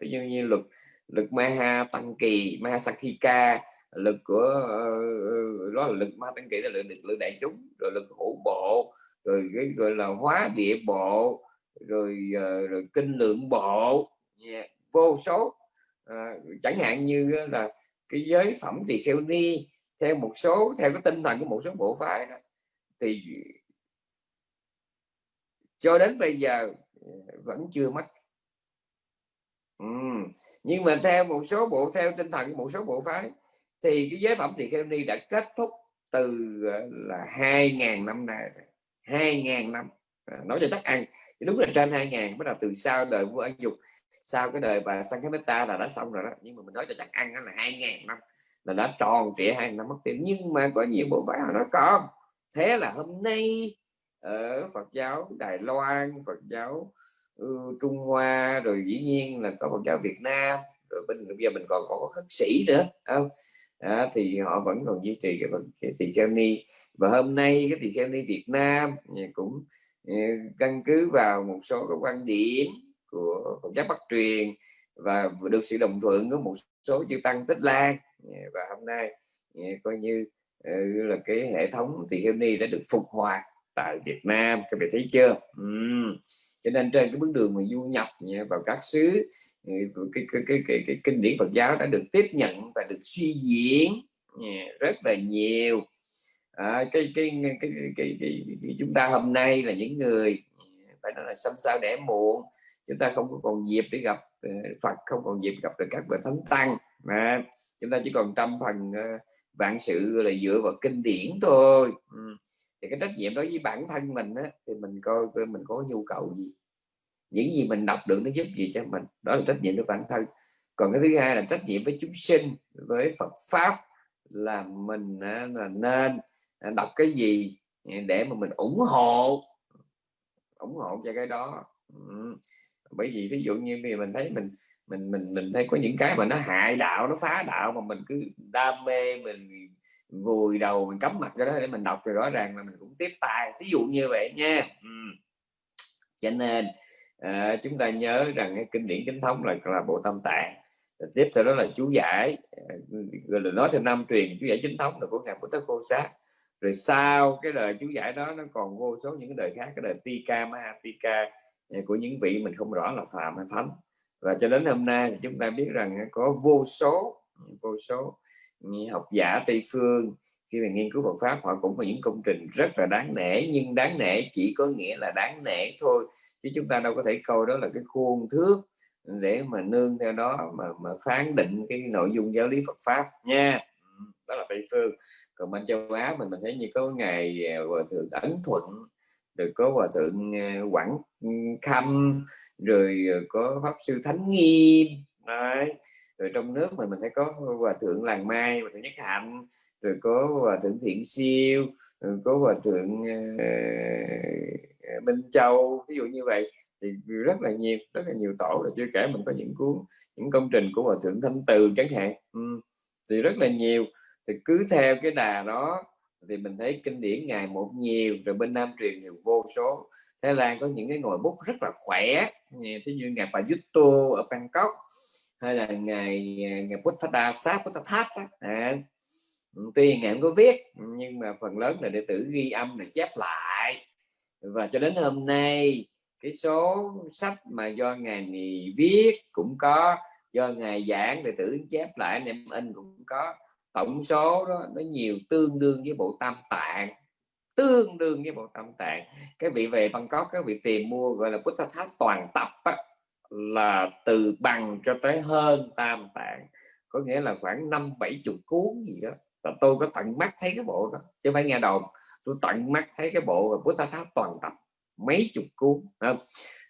Ví dụ như lực lực Maha Tăng Kỳ Maha Sakhika lực của uh, đó là lực Ma Tăng Kỳ là lực, lực đại chúng rồi lực hữu bộ rồi cái gọi là hóa địa bộ rồi uh, rồi kinh lượng bộ yeah, vô số. À, chẳng hạn như là cái giới phẩm tỳ kheo ni theo một số theo cái tinh thần của một số bộ phái đó thì cho đến bây giờ vẫn chưa mất ừ. nhưng mà theo một số bộ theo tinh thần một số bộ phái thì cái giới phẩm tỳ kheo ni đã kết thúc từ là hai ngàn năm nay hai ngàn năm. À, nói cho chắc ăn. Đúng là trên hai ngàn bắt đầu từ sau đời vua Ân dục sau cái đời bà Sankametta là đã xong rồi đó. Nhưng mà mình nói cho chắc ăn là hai ngàn năm là đã tròn trịa hai năm mất tiền nhưng mà có nhiều bộ phái họ nói có thế là hôm nay ở Phật giáo Đài Loan Phật giáo uh, Ừ, Trung Hoa rồi dĩ nhiên là có Phật giáo Việt Nam rồi bên bây giờ mình còn có khất sĩ nữa không? À, thì họ vẫn còn duy trì cái, cái tỳ kheo ni. Và hôm nay cái tỳ kheo ni Việt Nam ừ, cũng ừ, căn cứ vào một số cái quan điểm của Phật giáo Bắc truyền và được sự đồng thuận của một số chư tăng Tích Lan. Và hôm nay coi như là cái hệ thống tỳ kheo ni đã được phục hoạt tại Việt Nam các vị thấy chưa uhm. cho nên trên cái bước đường mà du nhập vào các xứ cái, cái, cái, cái, cái, cái kinh điển Phật giáo đã được tiếp nhận và được suy diễn rất là nhiều à, cái, cái, cái, cái, cái, cái, cái chúng ta hôm nay là những người phải nói là xăm sao đẻ muộn chúng ta không có còn dịp để gặp Phật không còn dịp gặp được các vị thánh tăng mà chúng ta chỉ còn trăm phần vạn sự là dựa vào kinh điển thôi ừ thì cái trách nhiệm đối với bản thân mình á, thì mình coi coi mình có nhu cầu gì những gì mình đọc được nó giúp gì cho mình đó là trách nhiệm với bản thân còn cái thứ hai là trách nhiệm với chúng sinh với Phật pháp là mình là nên à, đọc cái gì để mà mình ủng hộ ủng hộ cho cái đó ừ. bởi vì ví dụ như mình thấy mình mình mình mình thấy có những cái mà nó hại đạo nó phá đạo mà mình cứ đam mê mình vùi đầu mình cắm mặt cho đó để mình đọc rồi rõ ràng là mình cũng tiếp tay. Ví dụ như vậy nha. Ừ. cho nên à, chúng ta nhớ rằng cái kinh điển chính thống là là bộ tâm tạng. Tiếp theo đó là chú giải ờ, rồi là nói theo năm truyền chú giải chính thống là của ngài Bồ Tát Cô Sát. Rồi sau cái đời chú giải đó nó còn vô số những cái đời khác cái đời Tika Mahatika ờ, của những vị mình không rõ là phàm hay thánh. Và cho đến hôm nay thì chúng ta biết rằng có vô số vô số học giả Tây phương. Khi mà nghiên cứu Phật pháp, họ cũng có những công trình rất là đáng nể, nhưng đáng nể chỉ có nghĩa là đáng nể thôi. Chứ chúng ta đâu có thể coi đó là cái khuôn thước để mà nương theo đó, mà mà phán định cái nội dung giáo lý Phật pháp nha. Ừ, đó là Tây phương. Còn bên châu Á mình mình thấy như có ngày à, hòa thượng ấn thuận, rồi có hòa thượng à, quảng khâm, rồi à, có pháp sư thánh nghiêm. Đấy rồi trong nước mình mình thấy có hòa thượng làng mai hòa thượng nhất hạnh rồi có hòa thượng thiện siêu rồi có hòa thượng uh, minh châu ví dụ như vậy. Thì rất là nhiều rất là nhiều tổ là chưa kể mình có những cuốn những công trình của hòa thượng thanh từ chẳng hạn. Ừ. thì rất là nhiều. Thì cứ theo cái đà đó thì mình thấy kinh điển ngày một nhiều rồi bên Nam truyền nhiều vô số. Thái Lan có những cái ngồi bút rất là khỏe thí như ngài bà Yutto ở Bangkok hay là ngày ngày Buddha Sát Buddha Thát à, tuy ngày không có viết nhưng mà phần lớn là đệ tử ghi âm là chép lại. Và cho đến hôm nay cái số sách mà do ngài viết cũng có do ngài giảng đệ tử chép lại anh em in cũng có. Tổng số đó nó nhiều tương đương với bộ tam tạng. Tương đương với bộ tam tạng. Cái vị về Bangkok các vị tìm mua gọi là Buddha Tháp toàn tập á, là từ bằng cho tới hơn tam tạng. Có nghĩa là khoảng năm bảy chục cuốn gì đó. Tôi có tận mắt thấy cái bộ đó chứ phải nghe đồn. Tôi tận mắt thấy cái bộ Buddha Tháp toàn tập mấy chục cuốn không?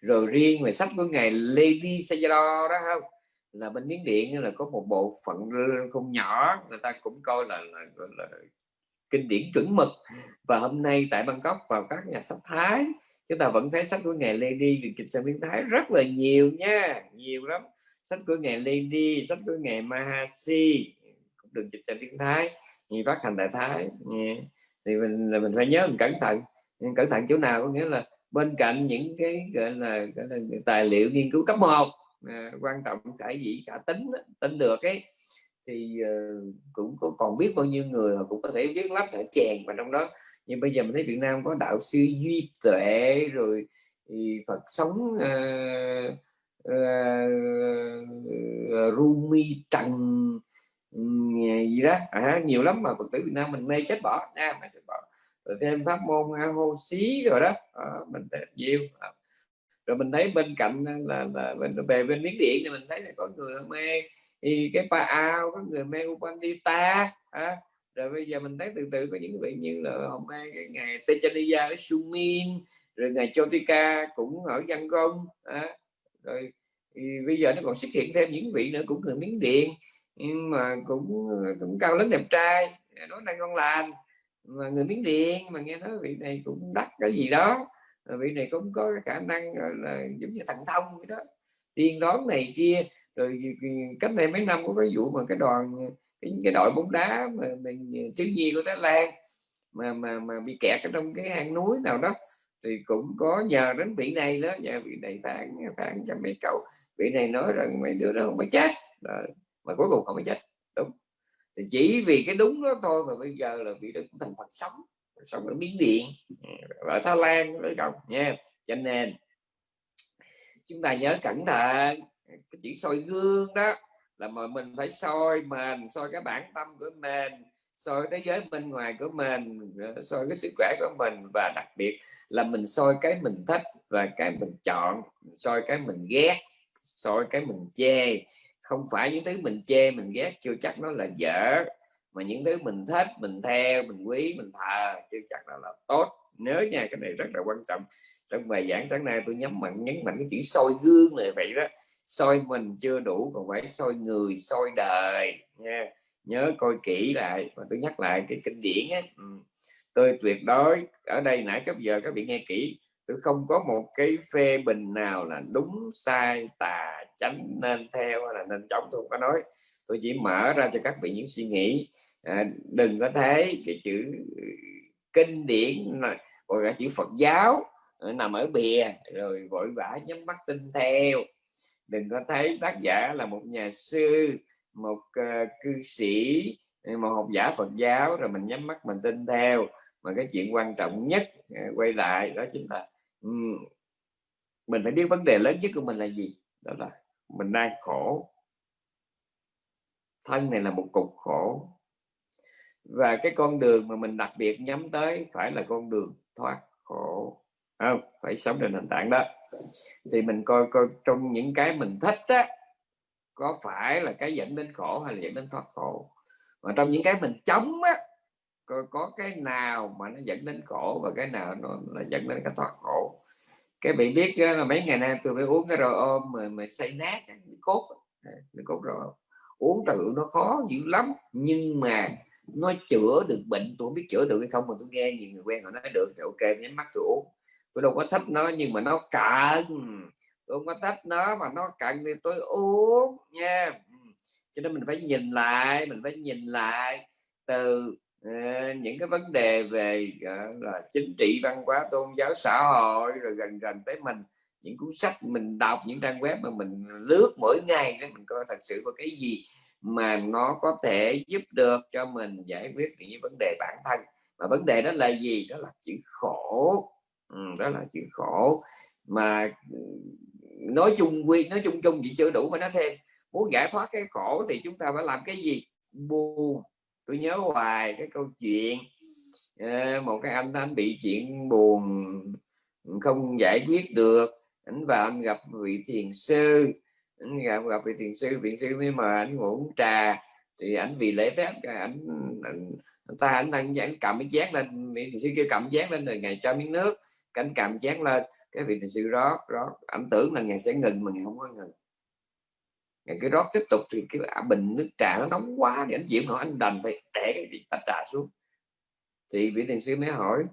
rồi riêng về sách của ngài Lady Sayadaw đó không? Là bên miến điện là có một bộ phận không nhỏ người ta cũng coi là, là, là, là kinh điển chuẩn mực. Và hôm nay tại Bangkok vào các nhà sách Thái chúng ta vẫn thấy sách của ngài Lady được dịch sang tiếng Thái rất là nhiều nha nhiều lắm. Sách của ngài Lady sách của ngài Mahasi cũng được dịch sang tiếng Thái như phát hành tại Thái thì mình là mình phải nhớ mình cẩn thận. Cẩn thận chỗ nào có nghĩa là bên cạnh những cái gọi là, gọi là tài liệu nghiên cứu cấp 1 à, quan trọng cả gì cả tính tính được ấy thì uh, cũng có còn biết bao nhiêu người mà cũng có thể viết lách ở chèn và trong đó. Nhưng bây giờ mình thấy Việt Nam có đạo sư duy tuệ rồi thì Phật sống ờ, ờ, uh, uh, Rumi Trần ừ, gì đó. À, nhiều lắm mà Phật tử Việt Nam mình mê chết bỏ à, nha mà chết bỏ. Rồi thêm pháp môn hô xí rồi đó. À, mình nhiều. À. rồi mình thấy bên cạnh là, là là về bên miếng điện thì mình thấy là có người mê thì cái pa ao có người mê Upandita à, rồi bây giờ mình thấy từ từ có những vị như là họ mê cái ngày Techaniya ở Sumin rồi ngày Chotika cũng ở Văn Công à, rồi thì bây giờ nó còn xuất hiện thêm những vị nữa cũng người miếng điện nhưng mà cũng cũng cao lớn đẹp trai nói năng ngon lành. Mà người miếng điện mà nghe nói vị này cũng đắt cái gì đó vị này cũng có cái khả năng là giống như thần thông vậy đó. Tiên đoán này kia rồi cách đây mấy năm có cái vụ mà cái đoàn cái, cái đội bóng đá mà mình thiếu nhi của Thái Lan mà mà mà bị kẹt ở trong cái hang núi nào đó thì cũng có nhờ đến vị này đó nhờ vị này phản phản cho mấy cậu. Vị này nói rằng mấy đứa đó không phải chết đó. mà cuối cùng không phải chết đúng. Thì chỉ vì cái đúng đó thôi mà bây giờ là vị đó cũng thành Phật sống sống ở Miến Điện ừ, ở Thái Lan với cậu nha. Cho nên chúng ta nhớ cẩn thận cái chữ soi gương đó là mà mình phải soi mình soi cái bản tâm của mình soi thế giới bên ngoài của mình soi cái sức khỏe của mình. Và đặc biệt là mình soi cái mình thích và cái mình chọn soi cái mình ghét soi cái mình chê. Không phải những thứ mình chê mình ghét chưa chắc nó là dở. Mà những thứ mình thích mình theo mình quý mình thờ chưa chắc là, là tốt nhớ nha cái này rất là quan trọng. Trong bài giảng sáng nay tôi nhấn mạnh nhấn mạnh cái chữ soi gương này vậy đó. Soi mình chưa đủ còn phải soi người soi đời nha. Nhớ coi kỹ lại. Và tôi nhắc lại cái kinh điển ấy. Ừ. Tôi tuyệt đối ở đây nãy cấp giờ các vị nghe kỹ tôi không có một cái phê bình nào là đúng sai tà tránh nên theo hay là nên chống tôi không có nói. Tôi chỉ mở ra cho các vị những suy nghĩ. À, đừng có thấy cái chữ kinh điển gọi là chữ Phật giáo ờ, nằm ở bìa rồi vội vã nhắm mắt tin theo. Đừng có thấy tác giả là một nhà sư một uh, cư sĩ ờ, một học giả Phật giáo rồi mình nhắm mắt mình tin theo. Mà cái chuyện quan trọng nhất uh, quay lại đó chính là um, mình phải biết vấn đề lớn nhất của mình là gì? Đó là mình đang khổ. Thân này là một cục khổ và cái con đường mà mình đặc biệt nhắm tới phải là con đường thoát khổ. Không phải sống trên nền tảng đó. Thì mình coi coi trong những cái mình thích á có phải là cái dẫn đến khổ hay là dẫn đến thoát khổ? Mà trong những cái mình chống á có, có cái nào mà nó dẫn đến khổ và cái nào nó là dẫn đến cái thoát khổ? Cái bị biết là mấy ngày nay tôi phải uống cái rồi ôm mà, mà xây nát cái cốt cái cốt rồi uống trừ nó khó dữ lắm nhưng mà nó chữa được bệnh tôi không biết chữa được hay không mà tôi nghe nhiều người quen họ nói được thì ok nhắm mắt tôi uống. Tôi đâu có thích nó nhưng mà nó cần. Tôi không có thích nó mà nó cần thì tôi uống nha. Ừ. Cho nên mình phải nhìn lại mình phải nhìn lại từ uh, những cái vấn đề về uh, là chính trị văn hóa tôn giáo xã hội rồi gần gần tới mình. Những cuốn sách mình đọc những trang web mà mình lướt mỗi ngày để mình coi thật sự có cái gì mà nó có thể giúp được cho mình giải quyết những vấn đề bản thân. Mà vấn đề đó là gì? Đó là chữ khổ. Ừ, đó là chữ khổ. Mà ừ, nói chung quy nói chung chung chỉ chưa đủ mà nói thêm. Muốn giải thoát cái khổ thì chúng ta phải làm cái gì? Buồn tôi nhớ hoài cái câu chuyện ờ, một cái anh anh bị chuyện buồn không giải quyết được. Anh vào anh gặp vị thiền sư anh gặp gặp vị thiền sư vị sư mới mời anh ngủ trà. Thì anh vì lễ phép anh, anh ta anh đang anh cầm cái chén lên vị thiền sư kia cầm chén lên rồi ngày cho miếng nước cánh cầm chén lên cái vị thiền sư rót rót. Anh tưởng là ngày sẽ ngừng mà ngày không có ngừng. Ngày cái rót tiếp tục thì cái bình nước trà nó nóng quá thì anh chịu nổi anh đành phải để cái vị trà xuống. Thì vị thiền sư mới hỏi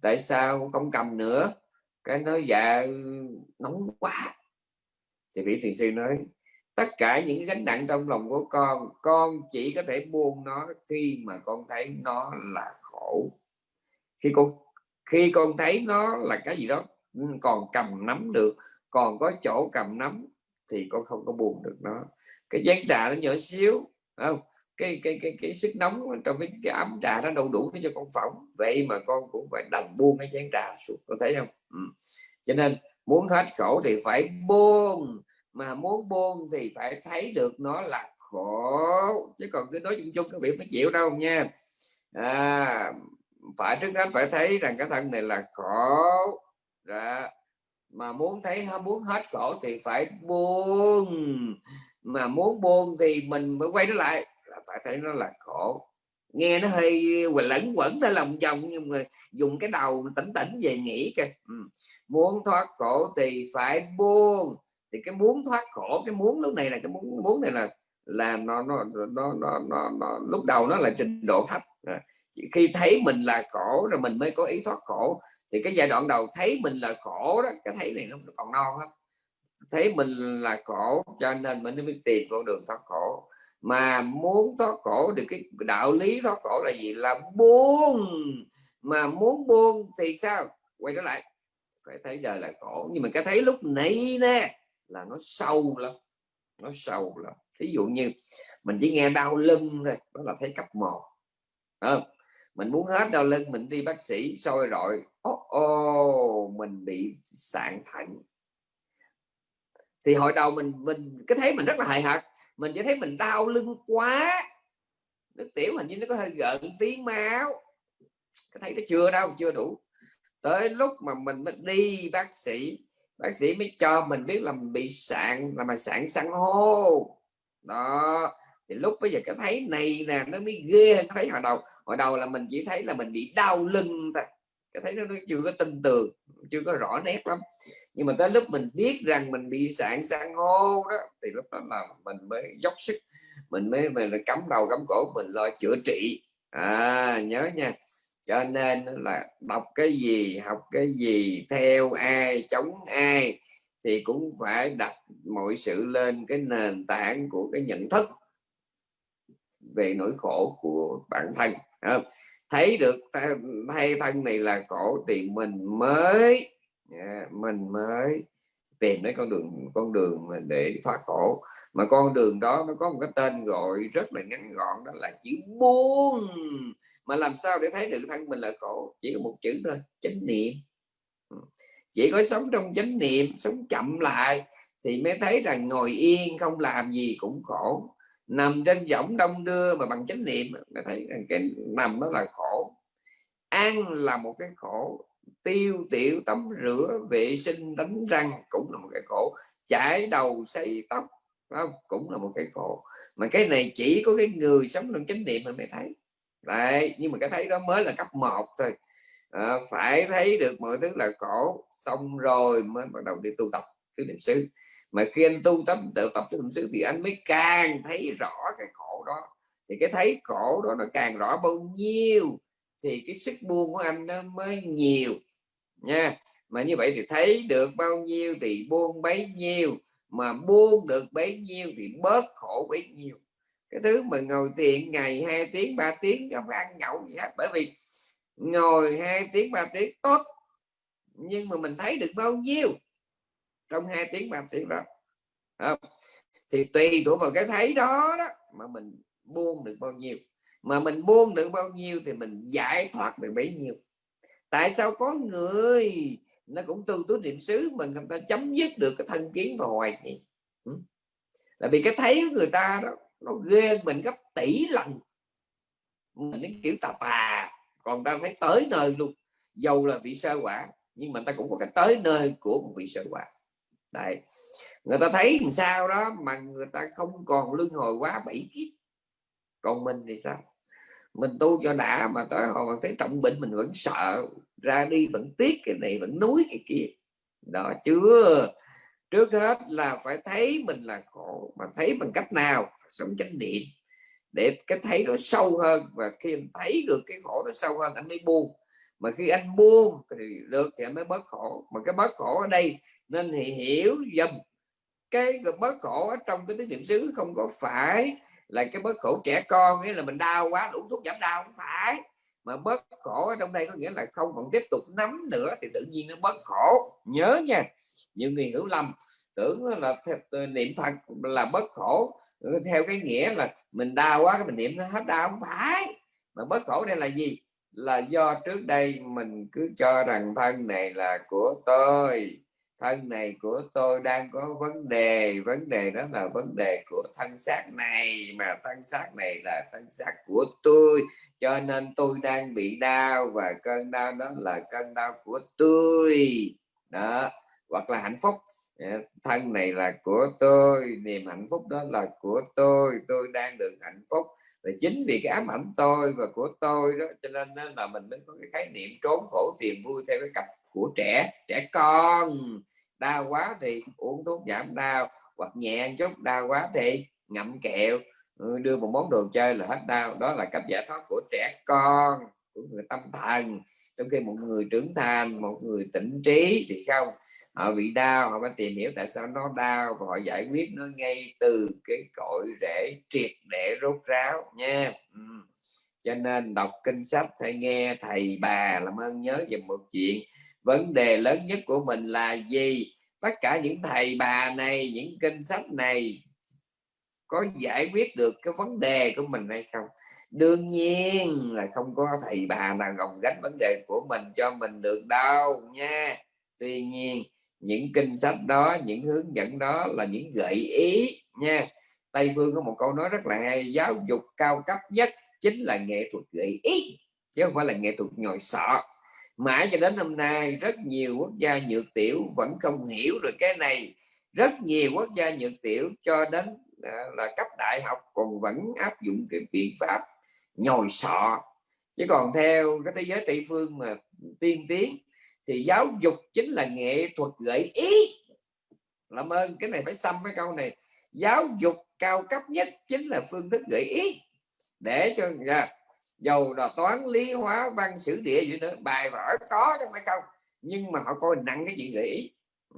tại sao không cầm nữa? Cái nói dạ nóng quá thì vị thiền sư nói tất cả những gánh nặng trong lòng của con con chỉ có thể buông nó khi mà con thấy nó là khổ. Khi con khi con thấy nó là cái gì đó ừ, còn cầm nắm được còn có chỗ cầm nắm thì con không có buồn được nó. Cái chén trà nó nhỏ xíu không? Cái cái cái cái sức nóng trong cái, cái ấm trà nó đâu đủ để cho con phỏng. Vậy mà con cũng phải đầm buông cái chén trà xuống có thấy không? Ừ. cho nên muốn hết khổ thì phải buông mà muốn buông thì phải thấy được nó là khổ. Chứ còn cứ nói chung chung các vị mới chịu đâu nha. À, phải trước hết phải thấy rằng cái thân này là khổ. Đó. mà muốn thấy muốn hết khổ thì phải buông. Mà muốn buông thì mình mới quay trở lại là phải thấy nó là khổ nghe nó hơi lẫn quẩn ra lòng vòng nhưng mà dùng cái đầu tỉnh tỉnh về nghĩ kìa. Ừ. muốn thoát khổ thì phải buông. Thì cái muốn thoát khổ cái muốn lúc này là cái muốn muốn này là là nó nó nó nó, nó, nó lúc đầu nó là trình độ thấp. À, khi thấy mình là khổ rồi mình mới có ý thoát khổ. Thì cái giai đoạn đầu thấy mình là khổ đó cái thấy này nó còn non lắm. Thấy mình là khổ cho nên mình mới tìm con đường thoát khổ mà muốn thoát khổ thì cái đạo lý thoát khổ là gì? Là buông. Mà muốn buông thì sao? Quay trở lại. Phải thấy đời là khổ. Nhưng mà cái thấy lúc nãy nè, là nó sâu lắm. Nó sâu lắm. Thí dụ như mình chỉ nghe đau lưng thôi, đó là thấy cấp một. Không? mình muốn hết đau lưng, mình đi bác sĩ, soi rồi ô ô mình bị sạn thận. Thì hồi đầu mình mình, cái thấy mình rất là hài hạt mình chỉ thấy mình đau lưng quá. Nước tiểu hình như nó có hơi gợn tí máu. Cái thấy nó chưa đâu, chưa đủ. Tới lúc mà mình mới đi, bác sĩ bác sĩ mới cho mình biết là mình bị sạn, là mà sạn san hô. Đó. Thì lúc bây giờ cái thấy này nè, nó mới ghê cái thấy hồi đầu. Hồi đầu là mình chỉ thấy là mình bị đau lưng thôi cái thấy nó, nó chưa có tin tưởng chưa có rõ nét lắm. Nhưng mà tới lúc mình biết rằng mình bị sạn san hô đó thì lúc đó là mình mới dốc sức mình mới mình cắm đầu cắm cổ mình lo chữa trị. À nhớ nha. Cho nên là đọc cái gì học cái gì theo ai chống ai thì cũng phải đặt mọi sự lên cái nền tảng của cái nhận thức về nỗi khổ của bản thân thấy được thay thân này là khổ thì mình mới. Dạ, mình mới tìm đến con đường con đường để thoát khổ. Mà con đường đó nó có một cái tên gọi rất là ngắn gọn, đó là chữ buông. Mà làm sao để thấy được thân mình là khổ chỉ có một chữ thôi, chánh niệm. Ừ. Chỉ có sống trong chánh niệm, sống chậm lại thì mới thấy rằng ngồi yên, không làm gì cũng khổ nằm trên võng đông đưa mà bằng chánh niệm mới thấy rằng cái nằm đó là khổ. Ăn là một cái khổ. Tiêu tiểu tắm rửa vệ sinh đánh răng cũng là một cái khổ. Chải đầu xây tóc không? cũng là một cái khổ. Mà cái này chỉ có cái người sống trong chánh niệm mà mới thấy. Đấy nhưng mà cái thấy đó mới là cấp 1 thôi. À, phải thấy được mọi thứ là khổ. Xong rồi mới bắt đầu đi tu tập tứ niệm xứ mà khi anh tu tập, tự tập tứ niệm xứ thì anh mới càng thấy rõ cái khổ đó. Thì cái thấy khổ đó nó càng rõ bao nhiêu, thì cái sức buông của anh nó mới nhiều, nha. Mà như vậy thì thấy được bao nhiêu thì buông bấy nhiêu, mà buông được bấy nhiêu thì bớt khổ bấy nhiêu. Cái thứ mà ngồi thiền ngày hai tiếng, ba tiếng không ăn nhậu gì hết. Bởi vì ngồi hai tiếng, ba tiếng, tốt. Nhưng mà mình thấy được bao nhiêu? Trong hai tiếng ba tiếng đó. Không? thì tùy thuộc vào cái thấy đó đó mà mình buông được bao nhiêu. Mà mình buông được bao nhiêu thì mình giải thoát được bấy nhiêu. Tại sao có người nó cũng tu tú niệm xứ mà người ta chấm dứt được cái thân kiến và hoài nghi ừ. là vì cái thấy của người ta đó, nó ghê mình gấp tỷ lần. Mình đến kiểu tà tà, còn ta thấy tới nơi luôn. Dầu là vị sơ quả, nhưng mà ta cũng có cái tới nơi của một vị sơ quả. Đấy. người ta thấy làm sao đó mà người ta không còn luân hồi quá bảy kiếp. Còn mình thì sao? Mình tu cho đã mà tới hồi mình thấy trọng bệnh mình vẫn sợ, ra đi vẫn tiếc cái này vẫn núi cái kia. Đó, chưa. Trước hết là phải thấy mình là khổ, mà thấy bằng cách nào? Sống chánh niệm. Để cái thấy nó sâu hơn, và khi mình thấy được cái khổ nó sâu hơn, anh mới buông mà khi anh buông thì được thì anh mới bớt khổ. Mà cái bớt khổ ở đây nên thì hiểu dùm cái bớt khổ ở trong cái niệm xứ không có phải là cái bớt khổ trẻ con, nghĩa là mình đau quá, đủ thuốc giảm đau, không phải. Mà bớt khổ ở trong đây có nghĩa là không còn tiếp tục nắm nữa thì tự nhiên nó bớt khổ. Nhớ nha, nhiều người hiểu lầm, tưởng là ờ, niệm phật là bớt khổ. Theo cái nghĩa là mình đau quá, cái mình niệm nó hết đau, không phải. Mà bớt khổ đây là gì? Là do trước đây mình cứ cho rằng thân này là của tôi. Thân này của tôi đang có vấn đề. Vấn đề đó là vấn đề của thân xác này, mà thân xác này là thân xác của tôi. Cho nên tôi đang bị đau và cơn đau đó là cơn đau của tôi. Đó hoặc là hạnh phúc. Dạ, thân này là của tôi, niềm hạnh phúc đó là của tôi tôi đang được hạnh phúc. Và chính vì cái ám ảnh tôi và của tôi đó, cho nên là mình mới có cái khái niệm trốn khổ tìm vui theo cái cặp của trẻ trẻ con. Đau quá thì uống thuốc giảm đau, hoặc nhẹ chút, đau quá thì ngậm kẹo ừ, đưa một món đồ chơi là hết đau. Đó là cách giải thoát của trẻ con của người tâm thần. Trong khi một người trưởng thành, một người tỉnh trí thì không? Họ bị đau, họ phải tìm hiểu tại sao nó đau và họ giải quyết nó ngay từ cái cội rễ triệt để rốt ráo nha. Ừ. cho nên đọc kinh sách hay nghe thầy bà làm ơn nhớ về một chuyện. Vấn đề lớn nhất của mình là gì? Tất cả những thầy bà này, những kinh sách này có giải quyết được cái vấn đề của mình hay không? Đương nhiên là không có thầy bà nào gồng gánh vấn đề của mình cho mình được đâu nha. Tuy nhiên, những kinh sách đó, những hướng dẫn đó là những gợi ý nha. Tây phương có một câu nói rất là hay, giáo dục cao cấp nhất chính là nghệ thuật gợi ý, chứ không phải là nghệ thuật nhồi sọ. Mãi cho đến hôm nay, rất nhiều quốc gia nhược tiểu vẫn không hiểu được cái này. Rất nhiều quốc gia nhược tiểu cho đến ờ, là cấp đại học còn vẫn áp dụng cái biện pháp nhồi sọ. Chứ còn theo cái thế giới tây phương mà tiên tiến thì giáo dục chính là nghệ thuật gợi ý. Làm ơn cái này phải xăm cái câu này. Giáo dục cao cấp nhất chính là phương thức gợi ý. Để cho yeah, dầu là toán lý hóa văn sử địa gì nữa bài vở có chứ phải không nhưng mà họ coi nặng cái chuyện gợi ý.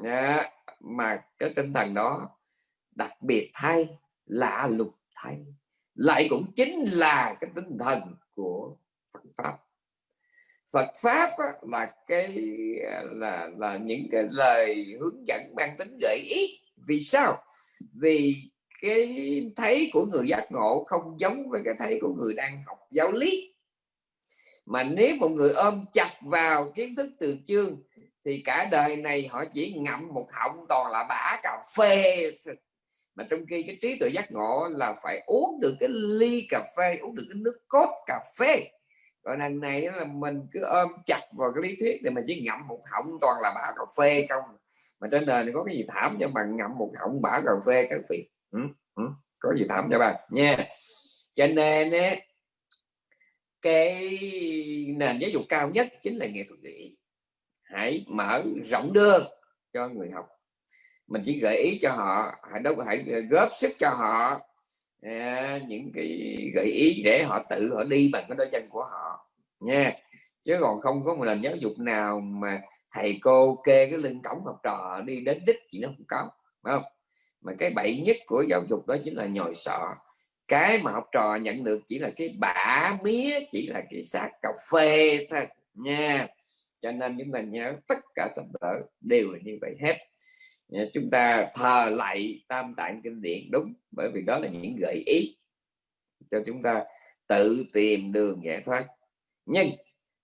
À, mà cái tinh thần đó đặc biệt thay lạ lục thay lại cũng chính là cái tinh thần của Phật pháp. Phật pháp á, là cái là là những cái lời hướng dẫn mang tính gợi ý. Vì sao? Vì cái thấy của người giác ngộ không giống với cái thấy của người đang học giáo lý. Mà nếu một người ôm chặt vào kiến thức từ chương thì cả đời này họ chỉ ngậm một họng toàn là bã cà phê mà trong khi cái trí tuệ giác ngộ là phải uống được cái ly cà phê uống được cái nước cốt cà phê. Còn lần này là mình cứ ôm chặt vào cái lý thuyết thì mình chỉ ngậm một họng toàn là bã cà phê không. Mà trên đời này có cái gì thảm cho bạn ngậm một họng bã cà phê các vị. Ừ, ừ, có gì thảm cho bạn nha. Cho nên ấy, cái nền giáo dục cao nhất chính là nghệ thuật nghĩ hãy mở rộng đưa cho người học mình chỉ gợi ý cho họ hãy đâu hãy ờ, góp sức cho họ à, những cái gợi ý để họ tự họ đi bằng cái đôi chân của họ nha. Chứ còn không có một nền giáo dục nào mà thầy cô kê cái lưng cổng học trò đi đến đích chỉ nó không có phải không? Mà cái bậy nhất của giáo dục đó chính là nhồi sọ. Cái mà học trò nhận được chỉ là cái bã mía chỉ là cái xác cà phê thôi nha. Cho nên chúng ta nhớ tất cả sách đỡ đều là như vậy hết. Dạ, chúng ta thờ lại tam tạng kinh điển đúng bởi vì đó là những gợi ý cho chúng ta tự tìm đường giải thoát. Nhưng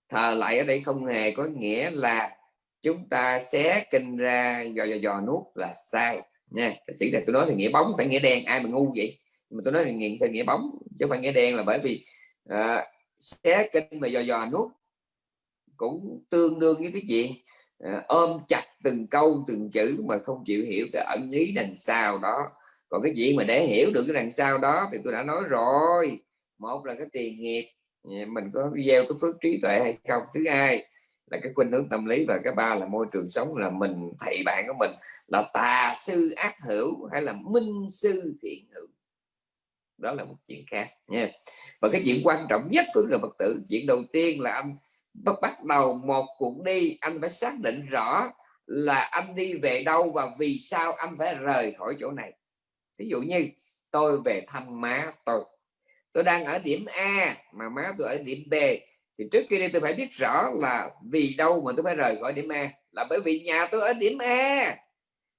thờ lại ở đây không hề có nghĩa là chúng ta xé kinh ra dò dò dò nuốt là sai. Nha chỉ là tôi nói thì nghĩa bóng phải nghĩa đen ai mà ngu vậy? Mà tôi nói là nghĩa, nghĩa bóng chứ không phải nghĩa đen là bởi vì à, xé kinh mà dò dò nuốt cũng tương đương với cái chuyện à, ôm chặt từng câu, từng chữ mà không chịu hiểu cái ẩn ý đằng sau đó. Còn cái gì mà để hiểu được cái đằng sau đó thì tôi đã nói rồi. Một là cái tiền nghiệp mình có gieo cái phước trí tuệ hay không? Thứ hai là cái khuynh hướng tâm lý và cái ba là môi trường sống là mình, thầy bạn của mình là tà sư ác hữu hay là minh sư thiện hữu? Đó là một chuyện khác nha. Và cái chuyện quan trọng nhất của người phật tử, chuyện đầu tiên là anh bắt bắt đầu một cuộc đi, anh phải xác định rõ là anh đi về đâu và vì sao anh phải rời khỏi chỗ này? Ví dụ như tôi về thăm má tôi. Tôi đang ở điểm A mà má tôi ở điểm B. Thì trước khi đi tôi phải biết rõ là vì đâu mà tôi phải rời khỏi điểm A? Là bởi vì nhà tôi ở điểm A.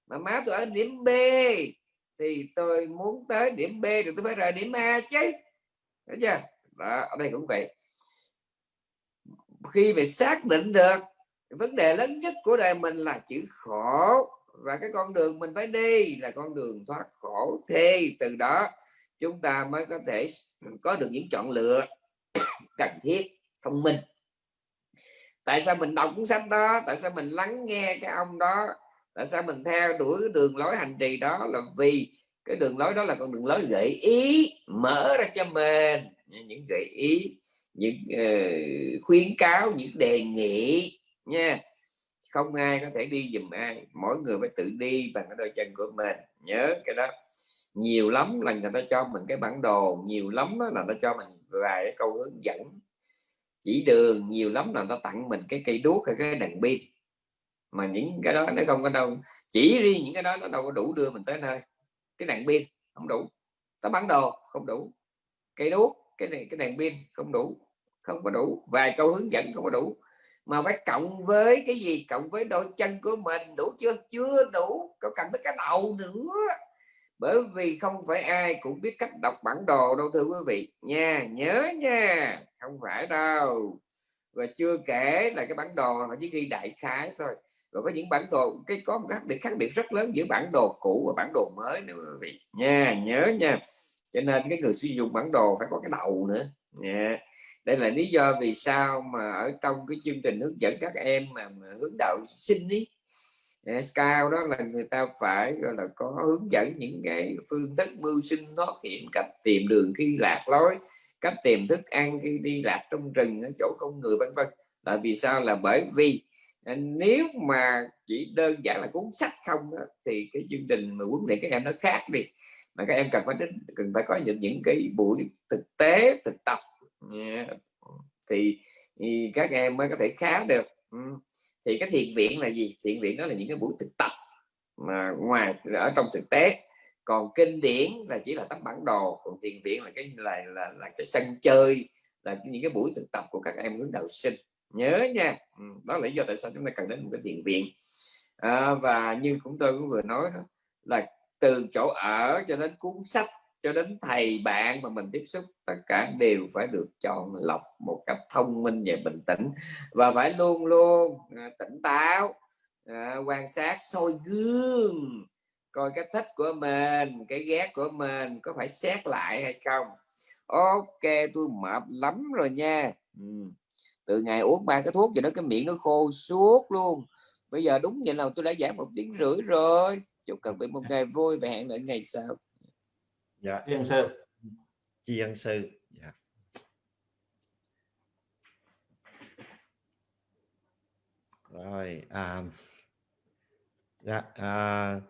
Mà má tôi ở điểm B. Thì tôi muốn tới điểm B rồi tôi phải rời điểm A chứ. Thấy chưa? Đó, ở đây cũng vậy. Khi mà xác định được vấn đề lớn nhất của đời mình là chữ khổ. Và cái con đường mình phải đi là con đường thoát khổ. Thì từ đó chúng ta mới có thể có được những chọn lựa cần thiết thông minh. Tại sao mình đọc cuốn sách đó? Tại sao mình lắng nghe cái ông đó? Tại sao mình theo đuổi đường lối hành trì đó? Là vì cái đường lối đó là con đường lối gợi ý mở ra cho mình. Những gợi ý những uh, khuyến cáo những đề nghị nha. Không ai có thể đi dùm ai, mỗi người phải tự đi bằng cái đôi chân của mình, nhớ cái đó. Nhiều lắm là người ta cho mình cái bản đồ, nhiều lắm là nó cho mình vài cái câu hướng dẫn. Chỉ đường, nhiều lắm là người ta tặng mình cái cây đuốc hay cái đèn pin. Mà những cái đó nó không có đâu, chỉ riêng những cái đó nó đâu có đủ đưa mình tới nơi. Cái đèn pin không đủ tấm bản đồ không đủ, cây đuốc, cái này cái đèn pin không đủ, không có đủ, vài câu hướng dẫn không có đủ mà phải cộng với cái gì? Cộng với đôi chân của mình, đủ chưa? Chưa đủ. Có cần tới cái đầu nữa. Bởi vì không phải ai cũng biết cách đọc bản đồ đâu, thưa quý vị. Nha, nhớ nha. Không phải đâu. Và chưa kể là cái bản đồ nó chỉ ghi đại khái thôi. Rồi có những bản đồ, cái có một khác biệt khác biệt rất lớn giữa bản đồ cũ và bản đồ mới nữa, quý vị. Nha, nhớ nha. Cho nên cái người sử dụng bản đồ phải có cái đầu nữa. Nha đây là lý do vì sao mà ở trong cái chương trình hướng dẫn các em mà, mà hướng đạo sinh ý à, cao đó là người ta phải gọi là có hướng dẫn những cái phương thức mưu sinh thoát hiểm cách tìm đường khi lạc lối cách tìm thức ăn khi đi lạc trong rừng ở chỗ không người vân vân. Là vì sao? Là bởi vì à, nếu mà chỉ đơn giản là cuốn sách không đó, thì cái chương trình mà huấn luyện các em nó khác đi. Mà các em cần phải đến cần phải có những những cái buổi thực tế thực tập yeah. thì, thì các em mới có thể khá được. Thì cái thiền viện là gì? Thiền viện đó là những cái buổi thực tập mà ngoài ở trong thực tế. Còn kinh điển là chỉ là tấm bản đồ. Còn thiền viện là cái là là, là cái sân chơi là những cái buổi thực tập của các em hướng đạo sinh. Nhớ nha. Đó là lý do tại sao chúng ta cần đến một cái thiền viện. À, và như cũng tôi cũng vừa nói đó là từ chỗ ở cho đến cuốn sách cho đến thầy bạn mà mình tiếp xúc tất cả đều phải được chọn lọc một cách thông minh và bình tĩnh. Và phải luôn luôn à, tỉnh táo à, quan sát soi gương coi cái thích của mình cái ghét của mình có phải xét lại hay không. Ok tôi mệt lắm rồi nha. Ừ. từ ngày uống ba cái thuốc cho nó cái miệng nó khô suốt luôn. Bây giờ đúng vậy nào tôi đã giảm một tiếng rưỡi rồi. Chúc các vị một ngày vui và hẹn lại ngày sau dạ. Tri ân sư. Tri ân sư. Dạ. Rồi à, dạ à,